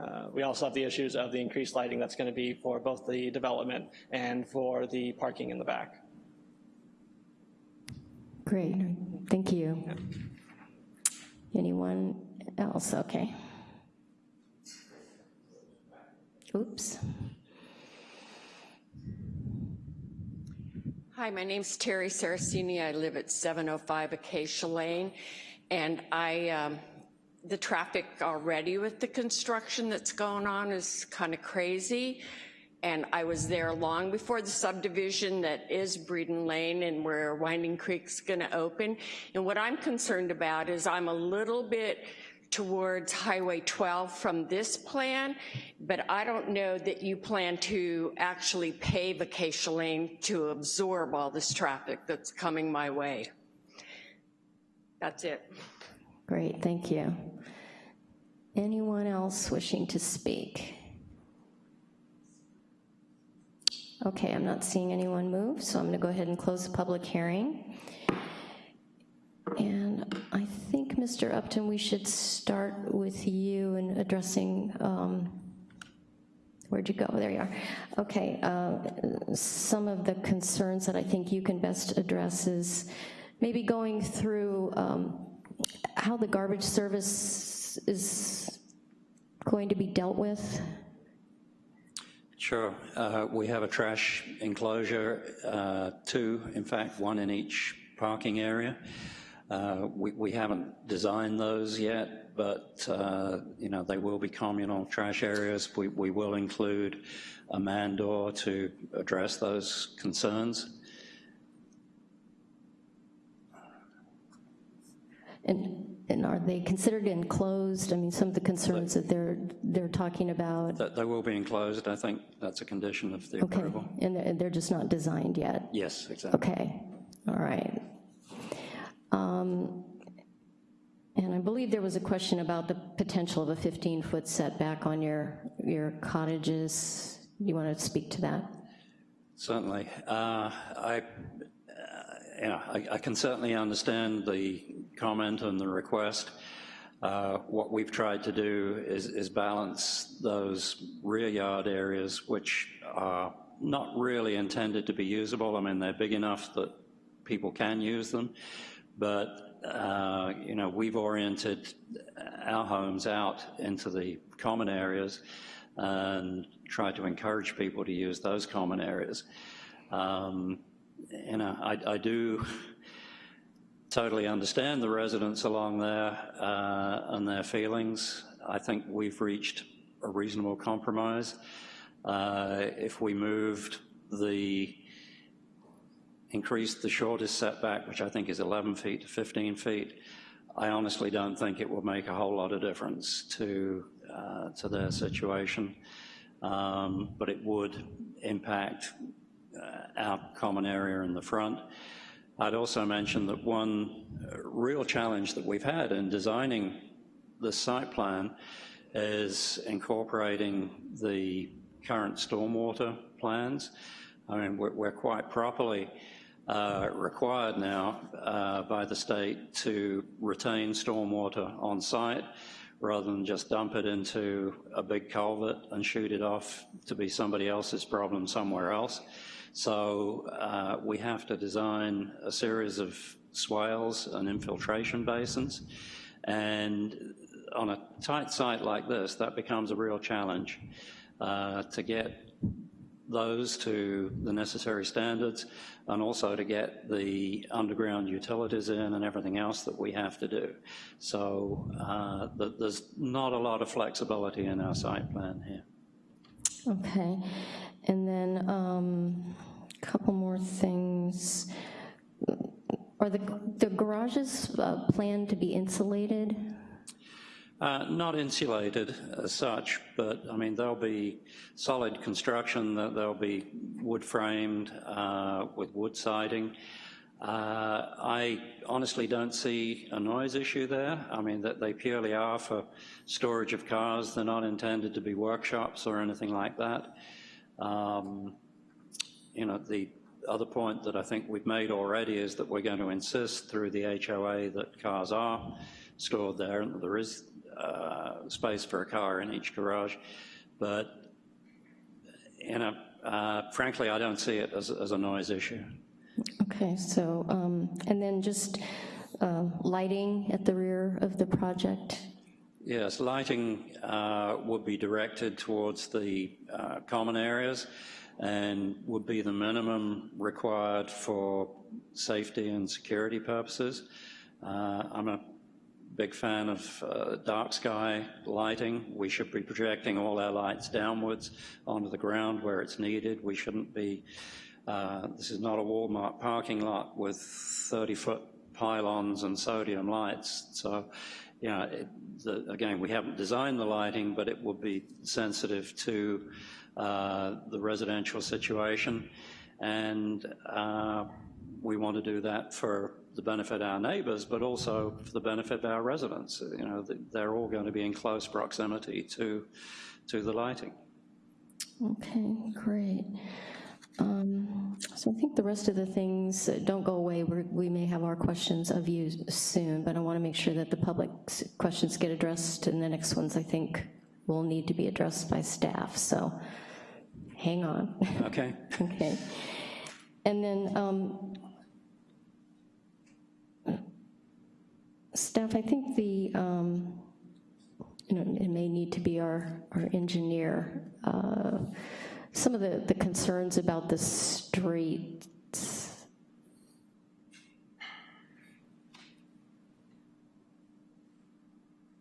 Uh, we also have the issues of the increased lighting that's gonna be for both the development and for the parking in the back. Great, thank you. Anyone else? Okay. Oops. Hi, my name's Terry Saracini. I live at 705 Acacia Lane, and I, um, the traffic already with the construction that's going on is kind of crazy. And I was there long before the subdivision that is Breeden Lane and where Winding Creek's gonna open. And what I'm concerned about is I'm a little bit towards Highway 12 from this plan, but I don't know that you plan to actually pave Acacia Lane to absorb all this traffic that's coming my way. That's it. Great, thank you. Anyone else wishing to speak? Okay, I'm not seeing anyone move, so I'm gonna go ahead and close the public hearing. And I Mr. Upton, we should start with you in addressing, um, where'd you go? There you are. Okay, uh, some of the concerns that I think you can best address is maybe going through um, how the garbage service is going to be dealt with. Sure. Uh, we have a trash enclosure, uh, two, in fact, one in each parking area. Uh, we, we, haven't designed those yet, but uh, you know they will be communal trash areas. We, we will include a man door to address those concerns. And, and are they considered enclosed? I mean, some of the concerns that they're they're talking about. That they will be enclosed. I think that's a condition of the okay. approval. And they're just not designed yet. Yes, exactly. Okay. All right. Um, and I believe there was a question about the potential of a 15-foot setback on your, your cottages. You want to speak to that? Certainly. Uh, I, uh, I, I, can certainly understand the comment and the request. Uh, what we've tried to do is, is, balance those rear yard areas which are not really intended to be usable. I mean, they're big enough that people can use them, but uh, you know, we've oriented our homes out into the common areas and tried to encourage people to use those common areas. Um, you know, I, I do totally understand the residents along there uh, and their feelings. I think we've reached a reasonable compromise. Uh, if we moved the, increased the shortest setback, which I think is 11 feet to 15 feet, I honestly don't think it will make a whole lot of difference to, uh, to their situation. Um, but it would impact uh, our common area in the front. I'd also mention that one real challenge that we've had in designing the site plan is incorporating the current stormwater plans. I mean, we're, we're quite properly uh, required now uh, by the state to retain stormwater on site rather than just dump it into a big culvert and shoot it off to be somebody else's problem somewhere else. So uh, we have to design a series of swales and infiltration basins. And on a tight site like this, that becomes a real challenge uh, to get those to the necessary standards and also to get the underground utilities in and everything else that we have to do. So uh, there's not a lot of flexibility in our site plan here. Okay, and then a um, couple more things. Are the, the garages uh, planned to be insulated? Uh, not insulated as such, but I mean, there'll be solid construction, there'll be wood framed uh, with wood siding. Uh, I honestly don't see a noise issue there. I mean, that they purely are for storage of cars. They're not intended to be workshops or anything like that. Um, you know, the other point that I think we've made already is that we're going to insist through the HOA that cars are stored there and there is uh, space for a car in each garage. But, you know, uh, frankly, I don't see it as, as a noise issue. Okay, so, um, and then just uh, lighting at the rear of the project? Yes, lighting uh, would be directed towards the uh, common areas and would be the minimum required for safety and security purposes. Uh, I'm a big fan of uh, dark sky lighting. We should be projecting all our lights downwards onto the ground where it's needed. We shouldn't be uh, this is not a Walmart parking lot with 30-foot pylons and sodium lights. So, yeah, it, the, again, we haven't designed the lighting, but it will be sensitive to uh, the residential situation. And uh, we want to do that for the benefit of our neighbors, but also for the benefit of our residents. You know, they're all going to be in close proximity to, to the lighting. Okay, great. Um, so I think the rest of the things don't go away. We're, we may have our questions of you soon, but I want to make sure that the public questions get addressed, and the next ones I think will need to be addressed by staff. So hang on. Okay. okay. And then um, staff, I think the um, you know it may need to be our our engineer. Uh, some of the, the concerns about the streets.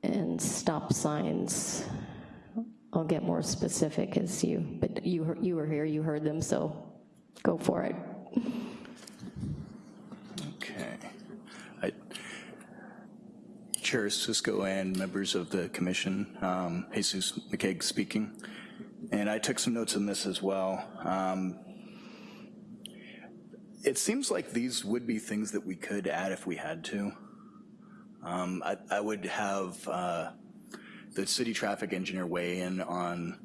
And stop signs. I'll get more specific as you, but you, you were here, you heard them, so go for it. Okay. Chair Cisco and members of the commission, um, Jesus McCaig speaking. And I took some notes on this as well. Um, it seems like these would be things that we could add if we had to. Um, I, I, would have uh, the city traffic engineer weigh in on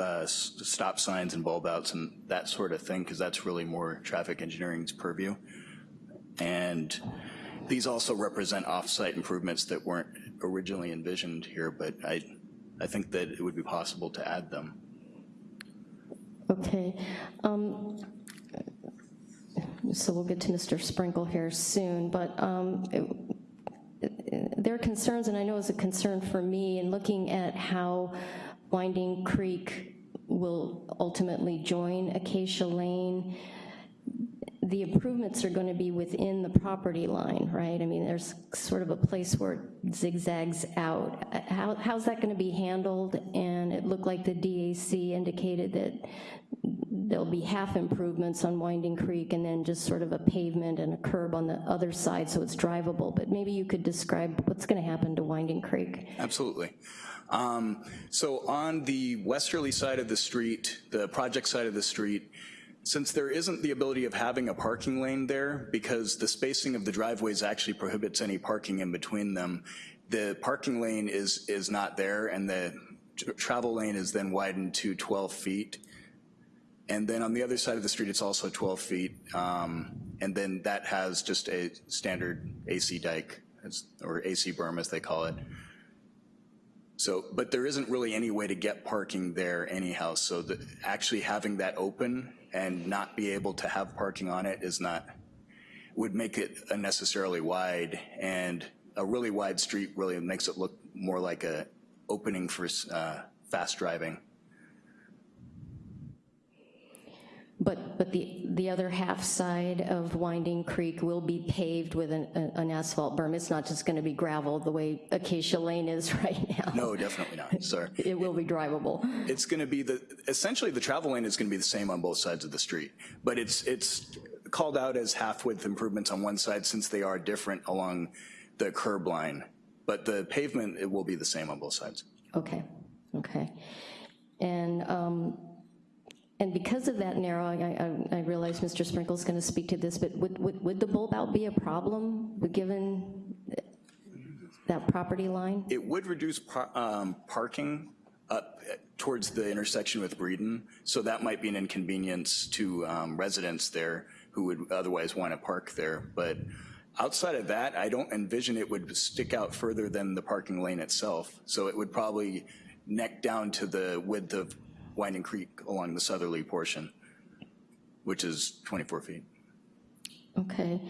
uh, stop signs and bulb outs and that sort of thing, because that's really more traffic engineering's purview. And these also represent off-site improvements that weren't originally envisioned here, but I, I think that it would be possible to add them. Okay. Um, so we'll get to Mr. Sprinkle here soon, but um, there are concerns, and I know it's a concern for me in looking at how Winding Creek will ultimately join Acacia Lane, the improvements are going to be within the property line, right? I mean, there's sort of a place where it zigzags out. How, how's that going to be handled? And it looked like the DAC indicated that there'll be half improvements on Winding Creek and then just sort of a pavement and a curb on the other side so it's drivable. But maybe you could describe what's going to happen to Winding Creek. Absolutely. Um, so on the westerly side of the street, the project side of the street, since there isn't the ability of having a parking lane there, because the spacing of the driveways actually prohibits any parking in between them, the parking lane is, is not there, and the travel lane is then widened to 12 feet. And then on the other side of the street, it's also 12 feet, um, and then that has just a standard AC dike, or AC berm as they call it. So, but there isn't really any way to get parking there anyhow, so the, actually having that open and not be able to have parking on it is not, would make it unnecessarily wide, and a really wide street really makes it look more like a opening for uh, fast driving. But, but the, the other half side of Winding Creek will be paved with an, an asphalt berm. It's not just gonna be gravel the way Acacia Lane is right now. No, definitely not, sir. It will be drivable. It's gonna be the, essentially the travel lane is gonna be the same on both sides of the street, but it's, it's called out as half-width improvements on one side since they are different along the curb line. But the pavement, it will be the same on both sides. Okay, okay. And um, and because of that narrow, I, I, I realize Mr. Sprinkle's going to speak to this, but would, would, would the bulb out be a problem given that property line? It would reduce par um, parking up towards the intersection with Breeden, so that might be an inconvenience to um, residents there who would otherwise want to park there. But outside of that, I don't envision it would stick out further than the parking lane itself. So it would probably neck down to the width of Winding Creek along the southerly portion, which is 24 feet. Okay.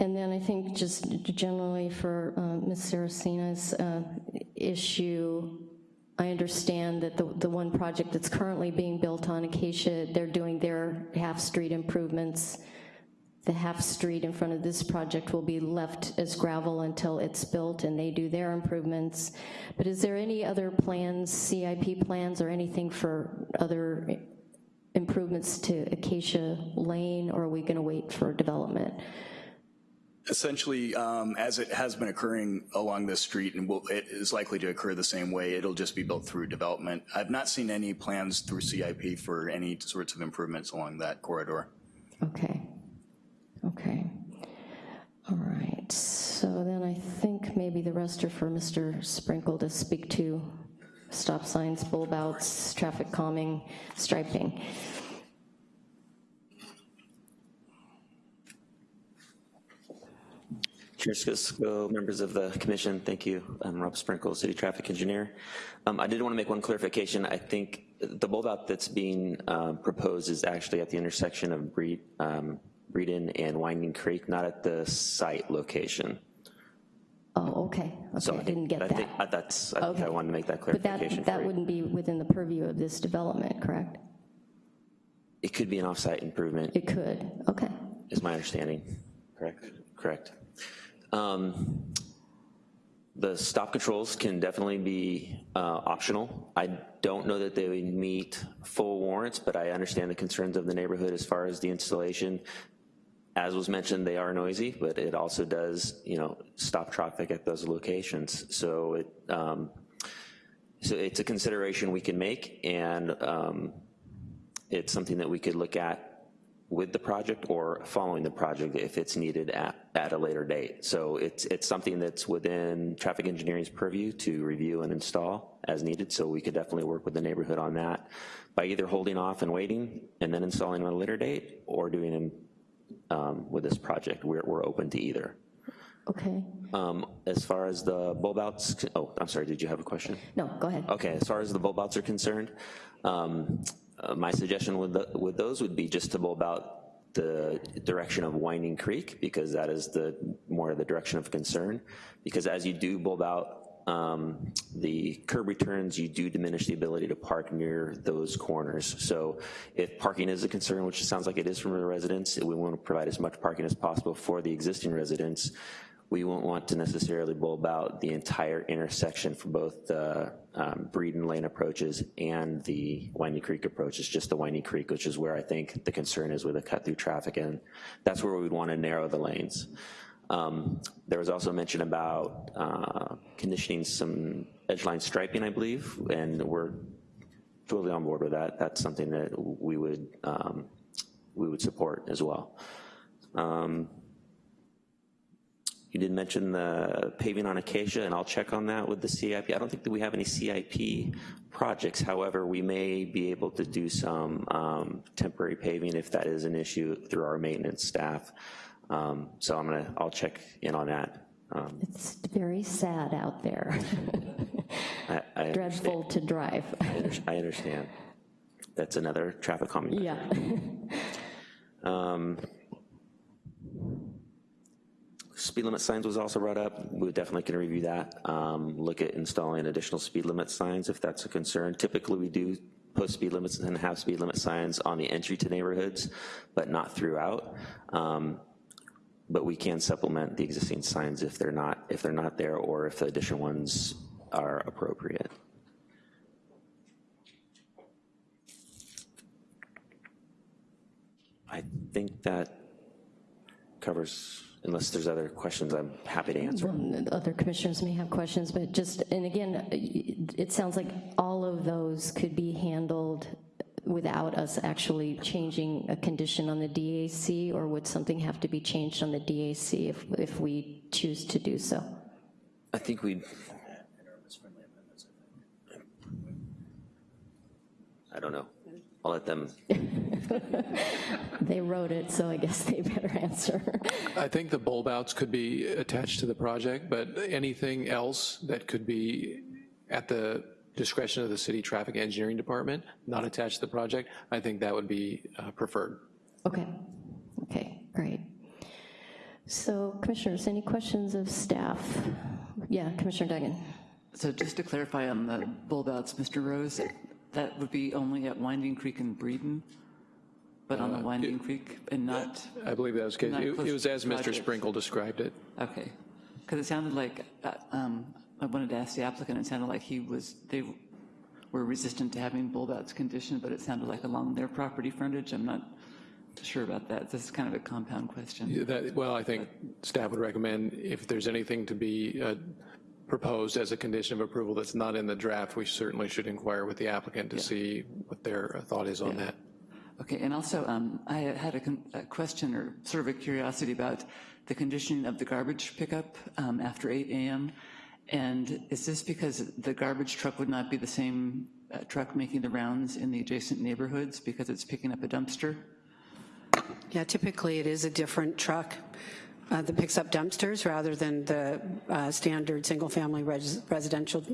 And then I think just generally for uh, Ms. Uh, issue, I understand that the, the one project that's currently being built on Acacia, they're doing their half-street improvements. The half street in front of this project will be left as gravel until it's built and they do their improvements. But is there any other plans, CIP plans or anything for other improvements to Acacia Lane or are we gonna wait for development? Essentially, um, as it has been occurring along this street and will, it is likely to occur the same way, it'll just be built through development. I've not seen any plans through CIP for any sorts of improvements along that corridor. Okay. Okay. All right, so then I think maybe the rest are for Mr. Sprinkle to speak to stop signs, bulb outs, traffic calming, striping. Chair Cisco, members of the commission, thank you. I'm Rob Sprinkle, city traffic engineer. Um, I did want to make one clarification. I think the bulb out that's being uh, proposed is actually at the intersection of Breed, um, Breeden and Winding Creek, not at the site location. Oh, okay, okay, So I didn't get I that. think uh, that's, I think I wanted to make that But clarification that, that wouldn't be within the purview of this development, correct? It could be an off-site improvement. It could, okay. Is my understanding, correct? Correct. Um, The stop controls can definitely be uh, optional. I don't know that they would meet full warrants, but I understand the concerns of the neighborhood as far as the installation. As was mentioned, they are noisy, but it also does, you know, stop traffic at those locations. So it, um, so it's a consideration we can make, and um, it's something that we could look at with the project or following the project if it's needed at, at a later date. So it's, it's something that's within traffic engineering's purview to review and install as needed, so we could definitely work with the neighborhood on that by either holding off and waiting and then installing on a later date or doing um, with this project. We're, we're open to either. Okay, Um, as far as the bulb outs, oh, I'm sorry, did you have a question? no, go ahead. Okay, as far as the bulb outs are concerned, um, uh, my suggestion with, the, with those would be just to bulb out the direction of Winding Creek, because that is the more the direction of concern. Because as you do bulb out um, the curb returns, you do diminish the ability to park near those corners. So if parking is a concern, which sounds like it is from the residents, we want to provide as much parking as possible for the existing residents. We won't want to necessarily bulb out the entire intersection for both the um, Breeden Lane approaches and the Windy Creek approaches, just the Windy Creek, which is where I think the concern is with the cut through traffic, and that's where we'd want to narrow the lanes. Um, there was also mention about uh, conditioning some edge line striping, I believe, and we're totally on board with that. That's something that we would um, we would support as well. Um, you did mention the paving on Acacia, and I'll check on that with the CIP. I don't think that we have any CIP projects. However, we may be able to do some um, temporary paving if that is an issue through our maintenance staff. Um, so I'm gonna, I'll check in on that. Um, It's very sad out there. I, I Dreadful to drive. I understand. That's another traffic comment. Yeah. Um, Speed limit signs was also brought up. We definitely can review that. Um, Look at installing additional speed limit signs if that's a concern. Typically, we do post speed limits and have speed limit signs on the entry to neighborhoods, but not throughout. Um, But we can supplement the existing signs if they're not, if they're not there or if the additional ones are appropriate. I think that covers, unless there's other questions, I'm happy to answer. Well, Other commissioners may have questions, but just, and again, it sounds like all of those could be handled without us actually changing a condition on the DAC, or would something have to be changed on the DAC if, if we choose to do so? I think we, I don't know. I'll let them, They wrote it, so I guess they better answer. I think the bulb outs could be attached to the project, but anything else that could be at the discretion of the city traffic engineering department, not attached to the project, I think that would be uh, preferred. Okay, okay, great. So commissioners, any questions of staff? Yeah, Commissioner Duggan. So just to clarify on the bulb outs, Mr. Rose, that would be only at Winding Creek and Breeden, but on the Uh, Winding Creek and not, I believe that was, the case. It it was as Mr. Sprinkle described it. okay. Because it sounded like, uh, um, I wanted to ask the applicant, it sounded like he was, they were resistant to having bulb outs conditioned, but it sounded like along their property frontage. I'm not sure about that. This is kind of a compound question. Yeah, That, well, I think staff would recommend if there's anything to be uh, proposed as a condition of approval that's not in the draft, we certainly should inquire with the applicant to see what their thought is on that. Okay, and also, um, I had a, con- a question or sort of a curiosity about the conditioning of the garbage pickup um, after 8 AM. And is this because the garbage truck would not be the same uh, truck making the rounds in the adjacent neighborhoods because it's picking up a dumpster? Yeah, typically it is a different truck uh, that picks up dumpsters rather than the uh, standard single-family res- residential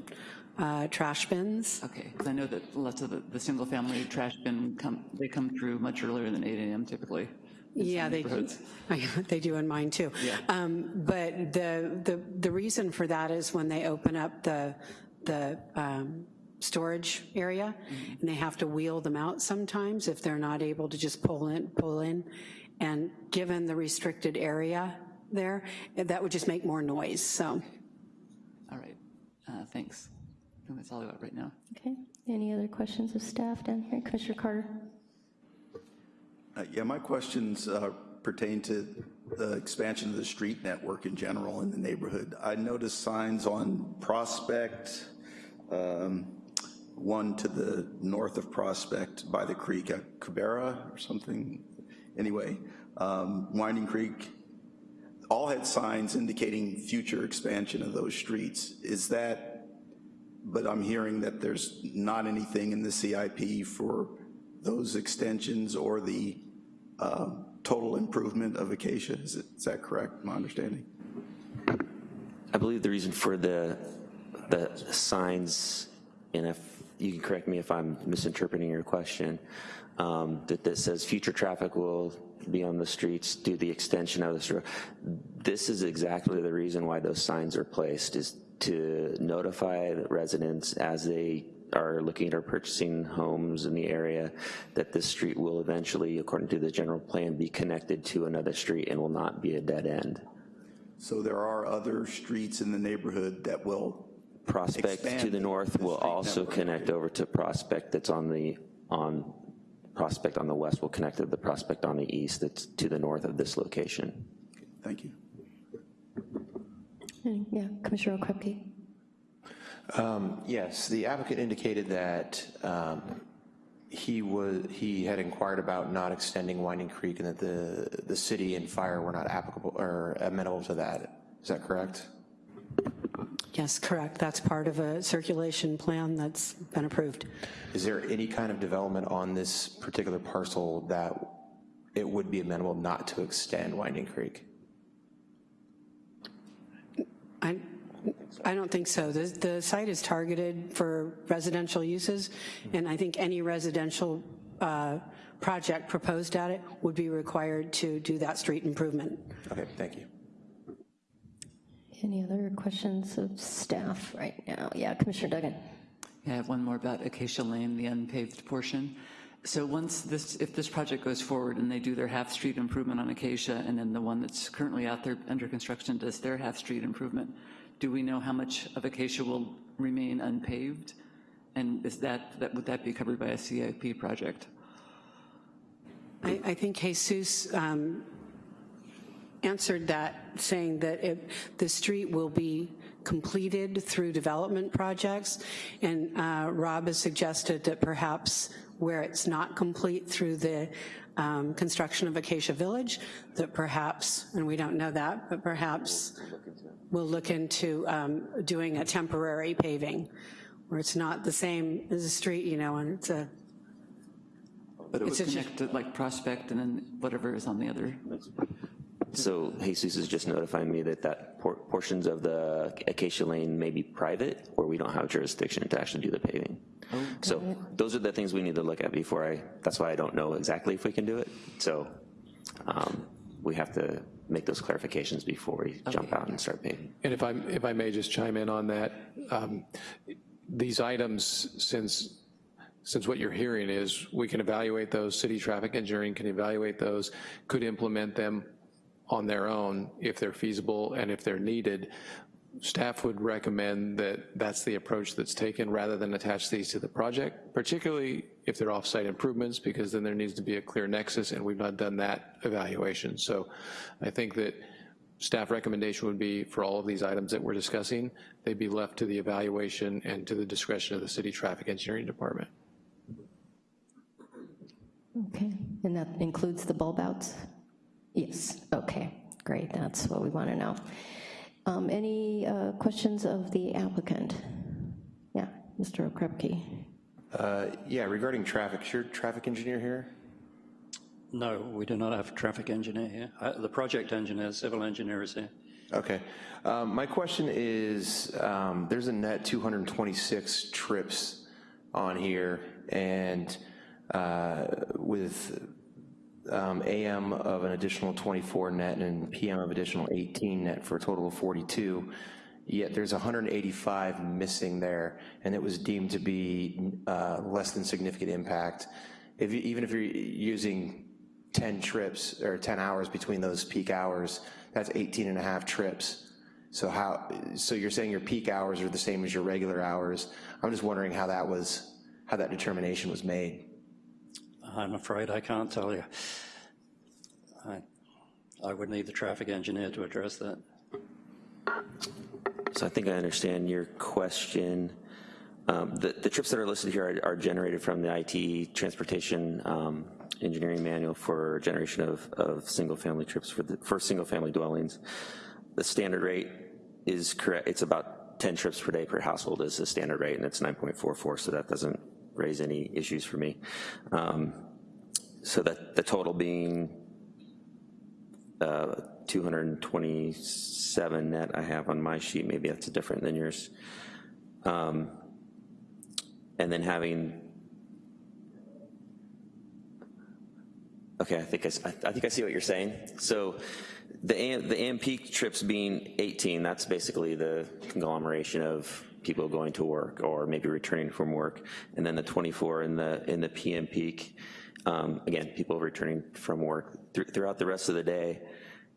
uh, trash bins. Okay, because I know that lots of the, the single-family trash bin come, they come through much earlier than 8 AM typically. In Yeah, they, neighborhoods. they do in mine too. Yeah. Um, But the, the, the reason for that is when they open up the, the um, storage area, and they have to wheel them out sometimes if they're not able to just pull in, pull in. And given the restricted area there, that would just make more noise, so. All right, uh, thanks. That's all I got right now. Okay, any other questions of staff down here? Commissioner Carter? Uh, Yeah, my questions uh, pertain to the expansion of the street network in general in the neighborhood. I noticed signs on Prospect, um, one to the north of Prospect by the creek, at Cabera or something. Anyway, um, Winding Creek, all had signs indicating future expansion of those streets. Is that, but I'm hearing that there's not anything in the CIP for those extensions or the uh, total improvement of Acacia. Is it- is that correct, my understanding? I believe the reason for the, the signs, and if, you can correct me if I'm misinterpreting your question, um, that, that says future traffic will be on the streets due to the extension of the street. This is exactly the reason why those signs are placed, is to notify the residents as they are looking at or purchasing homes in the area that this street will eventually, according to the general plan, be connected to another street and will not be a dead end. So there are other streets in the neighborhood that will Prospect to the north will also network. connect over to Prospect that's on the, on Prospect on the west will connect to the Prospect on the east that's to the north of this location. Thank you. Yeah, Commissioner Okrepkie? Um, Yes, the applicant indicated that um, he was, he had inquired about not extending Winding Creek and that the, the city and fire were not applicable or amenable to that. Is that correct? Yes, correct. That's part of a circulation plan that's been approved. Is there any kind of development on this particular parcel that it would be amenable not to extend Winding Creek? I, I don't think so. The, the site is targeted for residential uses, and I think any residential uh, project proposed at it would be required to do that street improvement. Okay, thank you. Any other questions of staff right now? Yeah, Commissioner Duggan? I have one more about Acacia Lane, the unpaved portion. So once this, if this project goes forward and they do their half-street improvement on Acacia, and then the one that's currently out there under construction does their half-street improvement, do we know how much of Acacia will remain unpaved? And is that, that would that be covered by a CIP project? I, I think Jesus um, answered that, saying that it, the street will be completed through development projects, and uh, Rob has suggested that perhaps where it's not complete through the um, construction of Acacia Village, that perhaps, and we don't know that, but perhaps we'll look into um, doing a temporary paving, where it's not the same as a street, you know, and it's a But it would It's a- connect to like Prospect and then whatever is on the other. So Jesus is just notifying me that that por- portions of the Acacia Lane may be private, or we don't have jurisdiction to actually do the paving. So those are the things we need to look at before I, that's why I don't know exactly if we can do it. So um, we have to make those clarifications before we jump out and start paving. And if I, if I may just chime in on that, um, these items, since, since what you're hearing is we can evaluate those, city traffic engineering can evaluate those, could implement them on their own if they're feasible and if they're needed. Staff would recommend that that's the approach that's taken rather than attach these to the project, particularly if they're off-site improvements, because then there needs to be a clear nexus, and we've not done that evaluation. So I think that staff recommendation would be for all of these items that we're discussing, they'd be left to the evaluation and to the discretion of the city traffic engineering department. Okay, and that includes the bulb outs? Yes, okay, great, that's what we want to know. Um, Any uh, questions of the applicant? Yeah, Mr. Okrepkie. Uh, Yeah, regarding traffic, is your traffic engineer here? No, we do not have a traffic engineer here. Uh, The project engineer, civil engineer is here. Okay. Um, My question is, um, there's a net 226 trips on here, and uh, with um, AM of an additional 24 net and PM of additional 18 net for a total of 42, yet there's 185 missing there, and it was deemed to be uh, less than significant impact. If you- Even if you're using 10 trips or 10 hours between those peak hours, that's 18 and a half trips. So how, so you're saying your peak hours are the same as your regular hours. I'm just wondering how that was, how that determination was made. I'm afraid I can't tell you. I, I would need the traffic engineer to address that. So I think I understand your question. Um, The, the trips that are listed here are, are generated from the IT Transportation um, Engineering Manual for generation of, of single-family trips for, the, for single-family dwellings. The standard rate is correct, it's about 10 trips per day per household is the standard rate, and it's 9.44, so that doesn't raise any issues for me. Um, So that, the total being uh, 227 net I have on my sheet, maybe that's different than yours. Um, And then having Okay, I think I- I think I see what you're saying. So the AM, the AMP trips being 18, that's basically the conglomeration of people going to work or maybe returning from work. And then the 24 in the, in the PM peak, um, again, people returning from work Thr- throughout the rest of the day.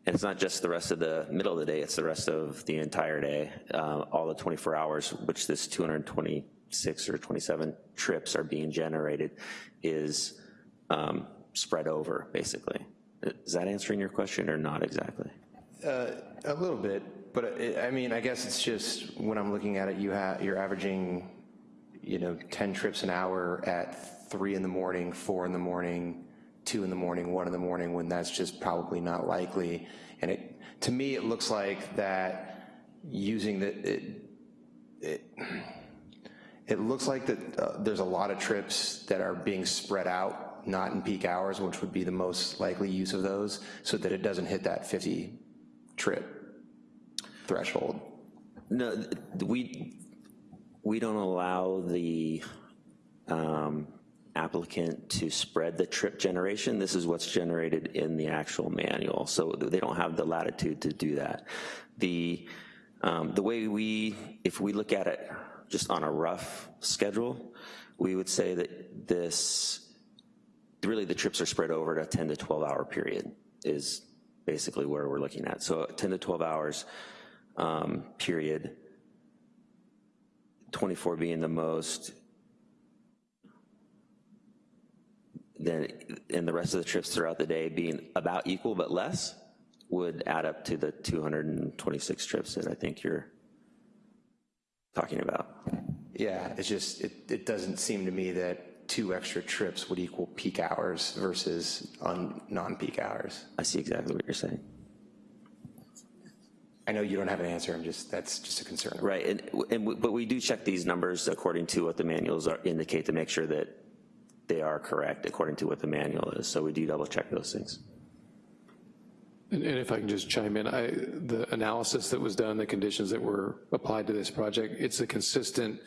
And it's not just the rest of the middle of the day, it's the rest of the entire day, uh, all the 24 hours, which this 226 or 27 trips are being generated, is um, spread over, basically. Is that answering your question or not exactly? Uh, a little bit, but it, I mean, I guess it's just when I'm looking at it, you have you're averaging, you know, 10 trips an hour at three in the morning, four in the morning, two in the morning, one in the morning, when that's just probably not likely. And it, to me, it looks like that using the, it, it, it looks like that uh, there's a lot of trips that are being spread out, not in peak hours, which would be the most likely use of those, so that it doesn't hit that 50 trip threshold. No, we, we don't allow the um, applicant to spread the trip generation. This is what's generated in the actual manual, so they don't have the latitude to do that. The, um, the way we, if we look at it just on a rough schedule, we would say that this, really the trips are spread over a 10 to 12 hour period is basically where we're looking at. So 10 to 12 hours um, period, 24 being the most, then, and the rest of the trips throughout the day being about equal but less, would add up to the 226 trips that I think you're talking about. Yeah, it's just, it, it doesn't seem to me that two extra trips would equal peak hours versus on non-peak hours. I see exactly what you're saying. I know you don't have an answer, I'm just, that's just a concern. Right, and, and, we- but we do check these numbers according to what the manuals are, indicate to make sure that they are correct according to what the manual is, so we do double check those things. And and if I can just chime in, I, the analysis that was done, the conditions that were applied to this project, it's a consistent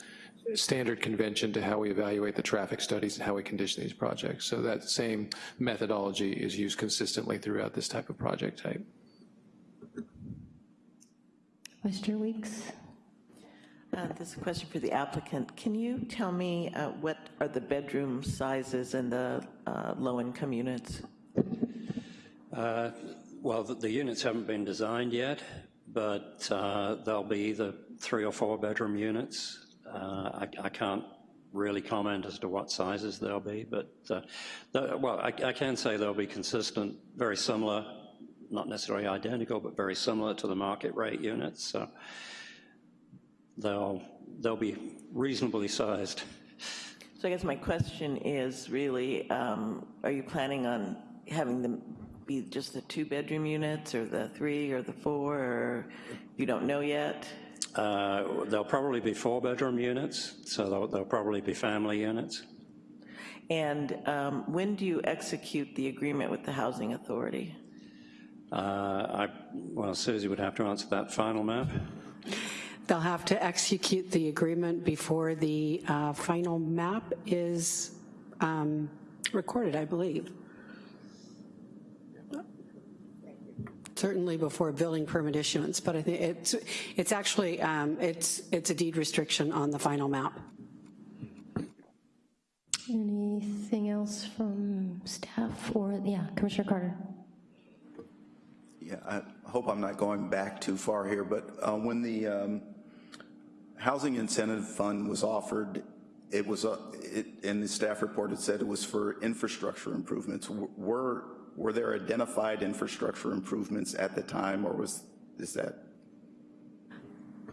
standard convention to how we evaluate the traffic studies and how we condition these projects. So that same methodology is used consistently throughout this type of project type. Mr. Weeks? Uh, This is a question for the applicant. Can you tell me uh, what are the bedroom sizes in the uh, low-income units? Uh, Well, the, the units haven't been designed yet, but uh, they'll be either three or four bedroom units. Uh, I, I can't really comment as to what sizes they'll be, but, uh, the, well, I, I can say they'll be consistent, very similar, not necessarily identical, but very similar to the market rate units. So they'll, they'll be reasonably sized. So I guess my question is really, um, are you planning on having them be just the two-bedroom units, or the three, or the four, or you don't know yet? Uh, They'll probably be four-bedroom units, so they'll, they'll probably be family units. And um, when do you execute the agreement with the Housing Authority? Uh, I, well, Susie would have to answer that final map. They'll have to execute the agreement before the uh, final map is um, recorded, I believe. Certainly before building permit issuance, but I think it's, it's actually, um, it's, it's a deed restriction on the final map. Anything else from staff or, yeah, Commissioner Carter? Yeah, I hope I'm not going back too far here, but uh, when the um, Housing Incentive Fund was offered, it was, uh, it, in the staff report, it said it was for infrastructure improvements. W- Were, were there identified infrastructure improvements at the time, or was, is that?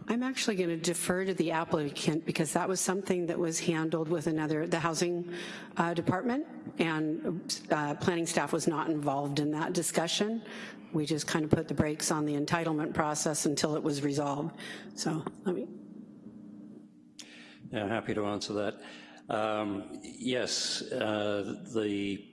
I'm actually going to defer to the applicant because that was something that was handled with another, the housing uh, department, and uh, planning staff was not involved in that discussion. We just kind of put the brakes on the entitlement process until it was resolved. So let me, Yeah, happy to answer that. Um, Yes, uh, the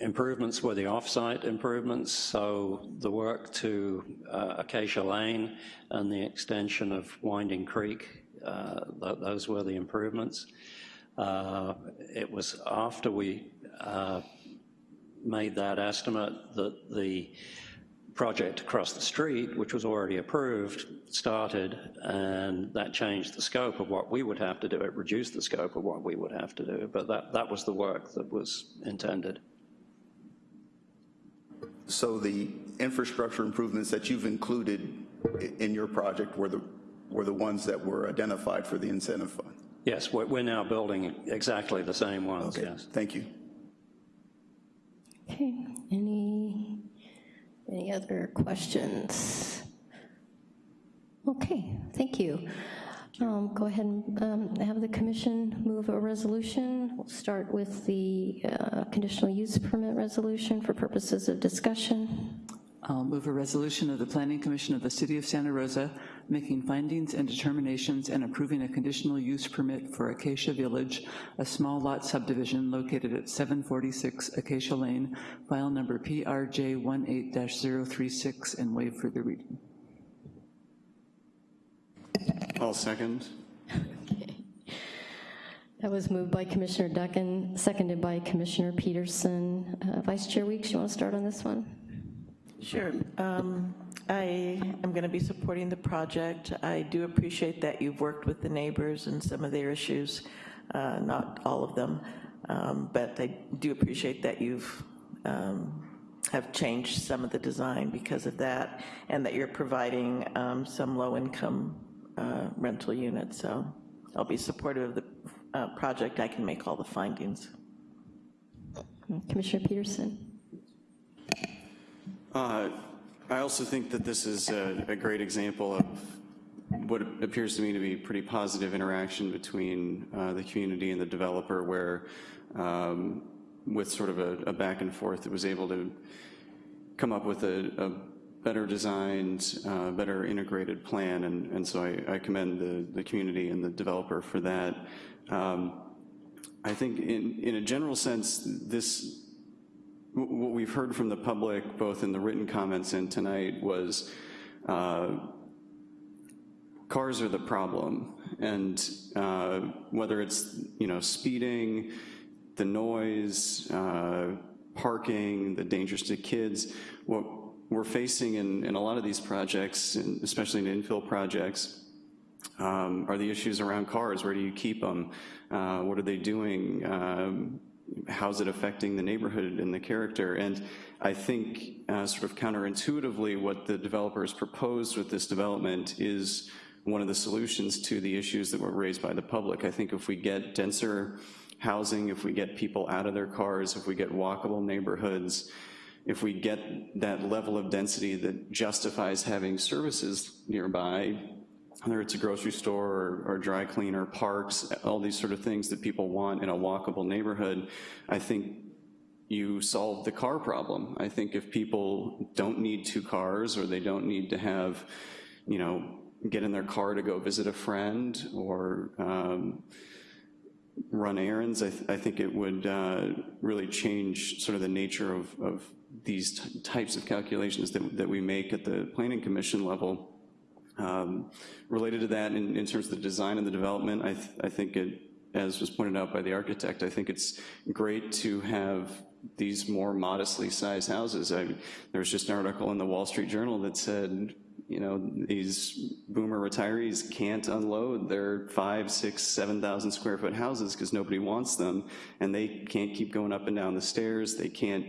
improvements were the off-site improvements, so the work to uh, Acacia Lane and the extension of Winding Creek, uh, th- those were the improvements. Uh, It was after we uh, made that estimate that the project across the street, which was already approved, started, and that changed the scope of what we would have to do. It reduced the scope of what we would have to do, but that, that was the work that was intended. So the infrastructure improvements that you've included in your project were the, were the ones that were identified for the incentive fund? Yes, we're, we're now building exactly the same ones, yes. Thank you. Okay, any, other questions? Okay, thank you. Um, Go ahead and um, have the commission move a resolution. We'll start with the uh, conditional use permit resolution for purposes of discussion. I'll move a resolution of the Planning Commission of the City of Santa Rosa making findings and determinations and approving a conditional use permit for Acacia Village, a small lot subdivision located at 746 Acacia Lane, file number PRJ 18-036, and waive further reading. I'll second. That was moved by Commissioner Duncan, seconded by Commissioner Peterson. Uh, Vice Chair Weeks, you want to start on this one? Sure. Um, I am going to be supporting the project. I do appreciate that you've worked with the neighbors and some of their issues, uh, not all of them, um, but I do appreciate that you've um, have changed some of the design because of that, and that you're providing um, some low-income uh, rental units. So I'll be supportive of the uh, project. I can make all the findings. Commissioner Peterson? Uh, I also think that this is a, a great example of what appears to me to be pretty positive interaction between uh, the community and the developer where um, with sort of a, a, back and forth, it was able to come up with a, a better designed, uh, better integrated plan, and, and so I, I, commend the, the community and the developer for that. Um, I think in, in a general sense, this what we've heard from the public, both in the written comments and tonight, was uh, cars are the problem. And uh, whether it's, you know, speeding, the noise, uh, parking, the dangers to kids, what we're facing in, in a lot of these projects, especially in infill projects, um, are the issues around cars. Where do you keep them? Uh, what are they doing? Um, how's it affecting the neighborhood and the character? And I think uh, sort of counterintuitively what the developers proposed with this development is one of the solutions to the issues that were raised by the public. I think if we get denser housing, if we get people out of their cars, if we get walkable neighborhoods, if we get that level of density that justifies having services nearby, whether it's a grocery store or, or, dry cleaner, parks, all these sort of things that people want in a walkable neighborhood, I think you solve the car problem. I think if people don't need two cars or they don't need to have, you know, get in their car to go visit a friend or um, run errands, I, th I, think it would uh, really change sort of the nature of, of these types of calculations that, that we make at the Planning Commission level. Um, related to that, in, in, terms of the design and the development, I, th I think it, as was pointed out by the architect, I think it's great to have these more modestly sized houses. I, there was just an article in the Wall Street Journal that said, you know, these boomer retirees can't unload their five, six, 7,000 square foot houses because nobody wants them, and they can't keep going up and down the stairs, they can't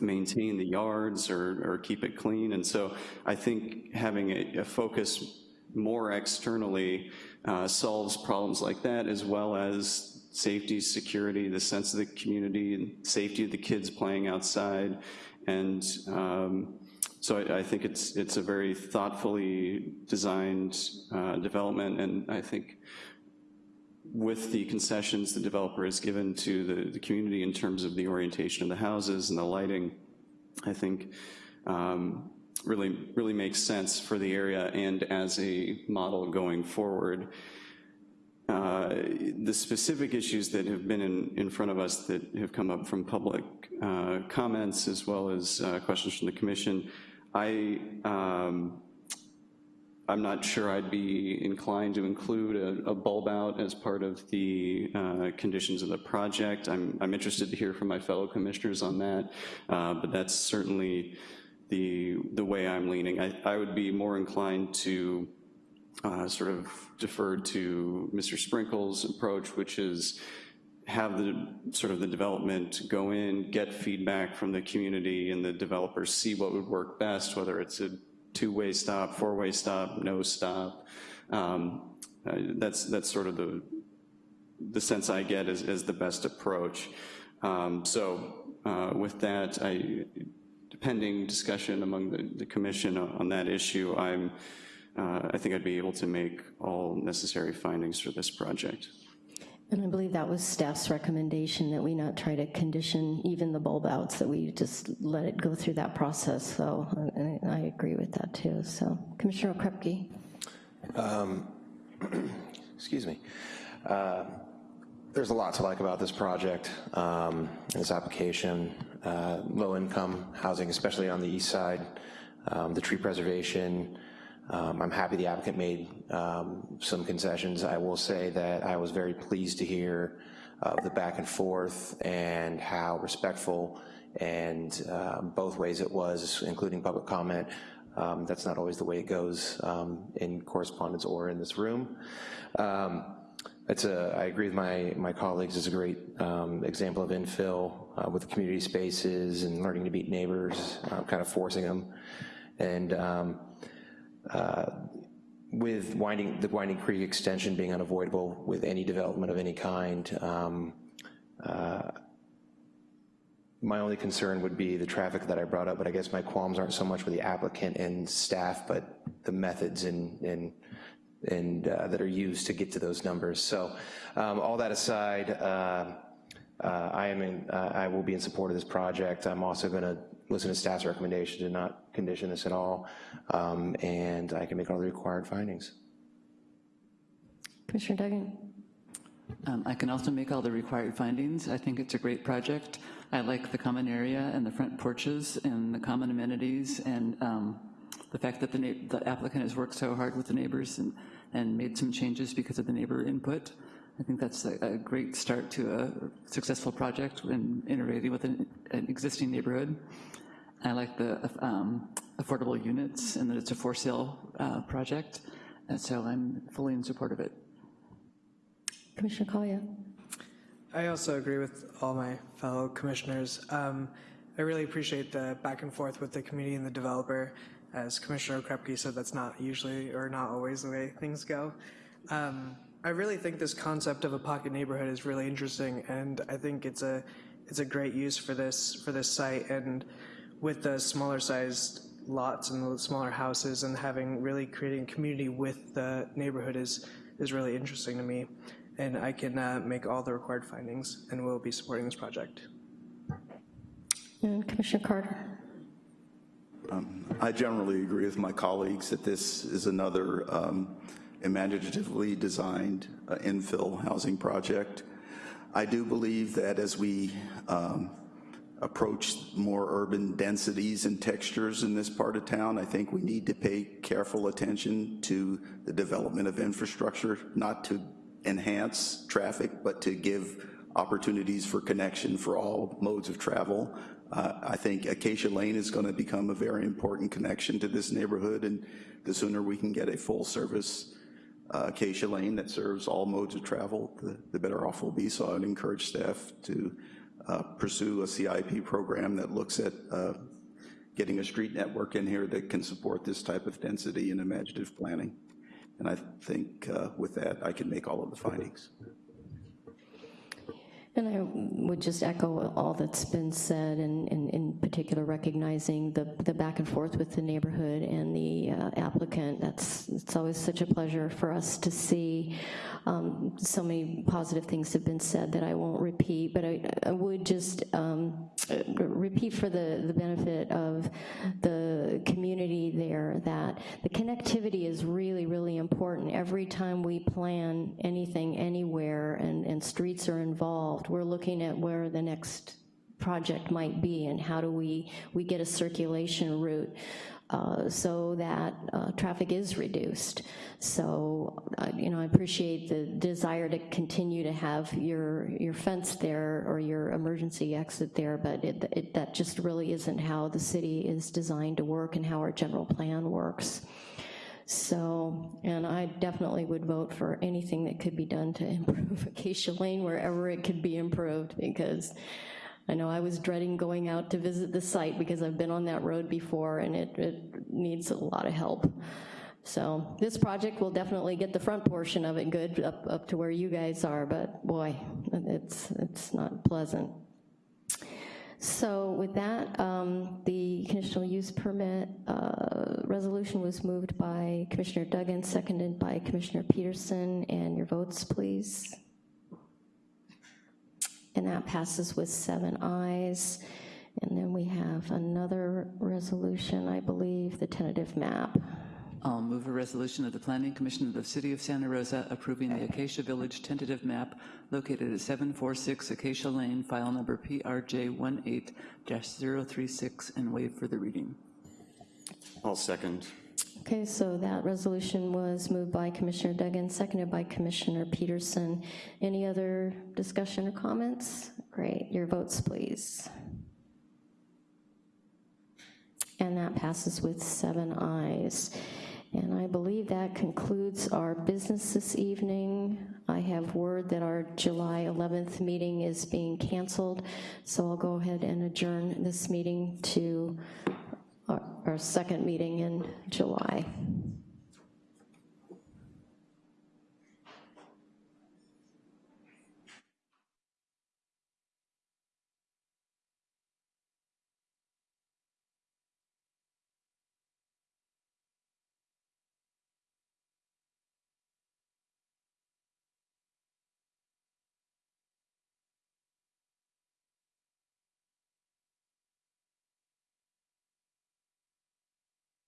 maintain the yards or, or keep it clean. And so I think having a, a focus more externally uh, solves problems like that as well as safety, security, the sense of the community, and safety of the kids playing outside. And um, so I, I, think it's, it's a very thoughtfully designed uh, development and I think with the concessions the developer has given to the, the, community in terms of the orientation of the houses and the lighting, I think um, really, really makes sense for the area and as a model going forward. Uh, the specific issues that have been in, in front of us that have come up from public uh, comments as well as uh, questions from the commission, I um, I'm not sure I'd be inclined to include a, a bulb out as part of the uh, conditions of the project. I'm, I'm interested to hear from my fellow commissioners on that, uh, but that's certainly the, the way I'm leaning. I, I would be more inclined to uh, sort of defer to Mr. Sprinkle's approach, which is have the sort of the development go in, get feedback from the community and the developers, see what would work best, whether it's a two-way stop, four-way stop, no stop. Um, uh, that's that's sort of the the sense I get is, is the best approach. Um, so uh, with that, I, discussion among the, the commission on that issue, I'm, uh, I think I'd be able to make all necessary findings for this project. And I believe that was staff's recommendation that we not try to condition even the bulb outs, that we just let it go through that process. So I, I agree with that too. So Commissioner Krepke. Um, excuse me. Uh, there's a lot to like about this project, um, this application, uh, low income housing, especially on the east side, um, the tree preservation, um, I'm happy the applicant made um, some concessions. I will say that I was very pleased to hear uh, the back and forth and how respectful and uh, both ways it was, including public comment. Um, that's not always the way it goes um, in correspondence or in this room. Um, it's a, I agree with my, my colleagues, it's a great um, example of infill uh, with the community spaces and learning to meet neighbors, uh, kind of forcing them. And uh, with winding, the Winding Creek extension being unavoidable with any development of any kind, um, uh, my only concern would be the traffic that I brought up, but I guess my qualms aren't so much with the applicant and staff, but the methods and, and, and uh, that are used to get to those numbers. So um, all that aside, uh, uh, I am in, uh, I will be in support of this project. I'm also gonna listen to staff's recommendation to not condition this at all, um, and I can make all the required findings. Commissioner Duggan. Um, I can also make all the required findings. I think it's a great project. I like the common area and the front porches and the common amenities and um, the fact that the, the, applicant has worked so hard with the neighbors and, and made some changes because of the neighbor input. I think that's a, a great start to a successful project in integrating with an, an existing neighborhood. I like the um, affordable units and that it's a for sale uh, project. And so I'm fully in support of it. Commissioner Collier. I also agree with all my fellow commissioners. Um, I really appreciate the back and forth with the community and the developer. As Commissioner Krepke said, that's not usually or not always the way things go. Um, I really think this concept of a pocket neighborhood is really interesting, and I think it's a it's a great use for this for this site. And with the smaller sized lots and the smaller houses and having really creating community with the neighborhood is, is really interesting to me. And I can uh, make all the required findings and will be supporting this project. And Commissioner Carter. Um, I generally agree with my colleagues that this is another um, imaginatively designed uh, infill housing project. I do believe that as we um, approach more urban densities and textures in this part of town, I think we need to pay careful attention to the development of infrastructure, not to enhance traffic, but to give opportunities for connection for all modes of travel. Uh, I think Acacia Lane is going to become a very important connection to this neighborhood, and the sooner we can get a full service uh, Acacia Lane that serves all modes of travel, the, the better off we'll be. So I'd encourage staff to uh, pursue a CIP program that looks at uh, getting a street network in here that can support this type of density and imaginative planning. And I think uh, with that, I can make all of the findings. And I would just echo all that's been said, and, and in particular recognizing the, the back and forth with the neighborhood and the uh, applicant. That's it's always such a pleasure for us to see. Um, so many positive things have been said that I won't repeat, but I, I would just um, repeat for the, the benefit of the community there that the connectivity is really, really important. Every time we plan anything anywhere and, and streets are involved, involved. We're looking at where the next project might be and how do we, we get a circulation route. uh, so that uh, traffic is reduced. So, uh, you know, I appreciate the desire to continue to have your, your fence there or your emergency exit there, but it, it, that just really isn't how the city is designed to work and how our general plan works. So, and I definitely would vote for anything that could be done to improve Acacia Lane wherever it could be improved, because I know I was dreading going out to visit the site because I've been on that road before and it, it needs a lot of help. So this project will definitely get the front portion of it good up, up to where you guys are, but boy, it's, it's not pleasant. So with that, um, the conditional use permit uh, resolution was moved by Commissioner Duggan, seconded by Commissioner Peterson, and your votes, please. And that passes with seven ayes. And then we have another resolution, I believe, the tentative map. I'll move a resolution of the Planning Commission of the City of Santa Rosa approving the Acacia Village tentative map located at 746 Acacia Lane, file number PRJ18-036, and waive for the reading. I'll second. Okay, so that resolution was moved by Commissioner Duggan, seconded by Commissioner Peterson. Any other discussion or comments? Great, your votes, please. And that passes with seven ayes. And I believe that concludes our business this evening. I have word that our July 11th meeting is being canceled, so I'll go ahead and adjourn this meeting to our, our second meeting in July.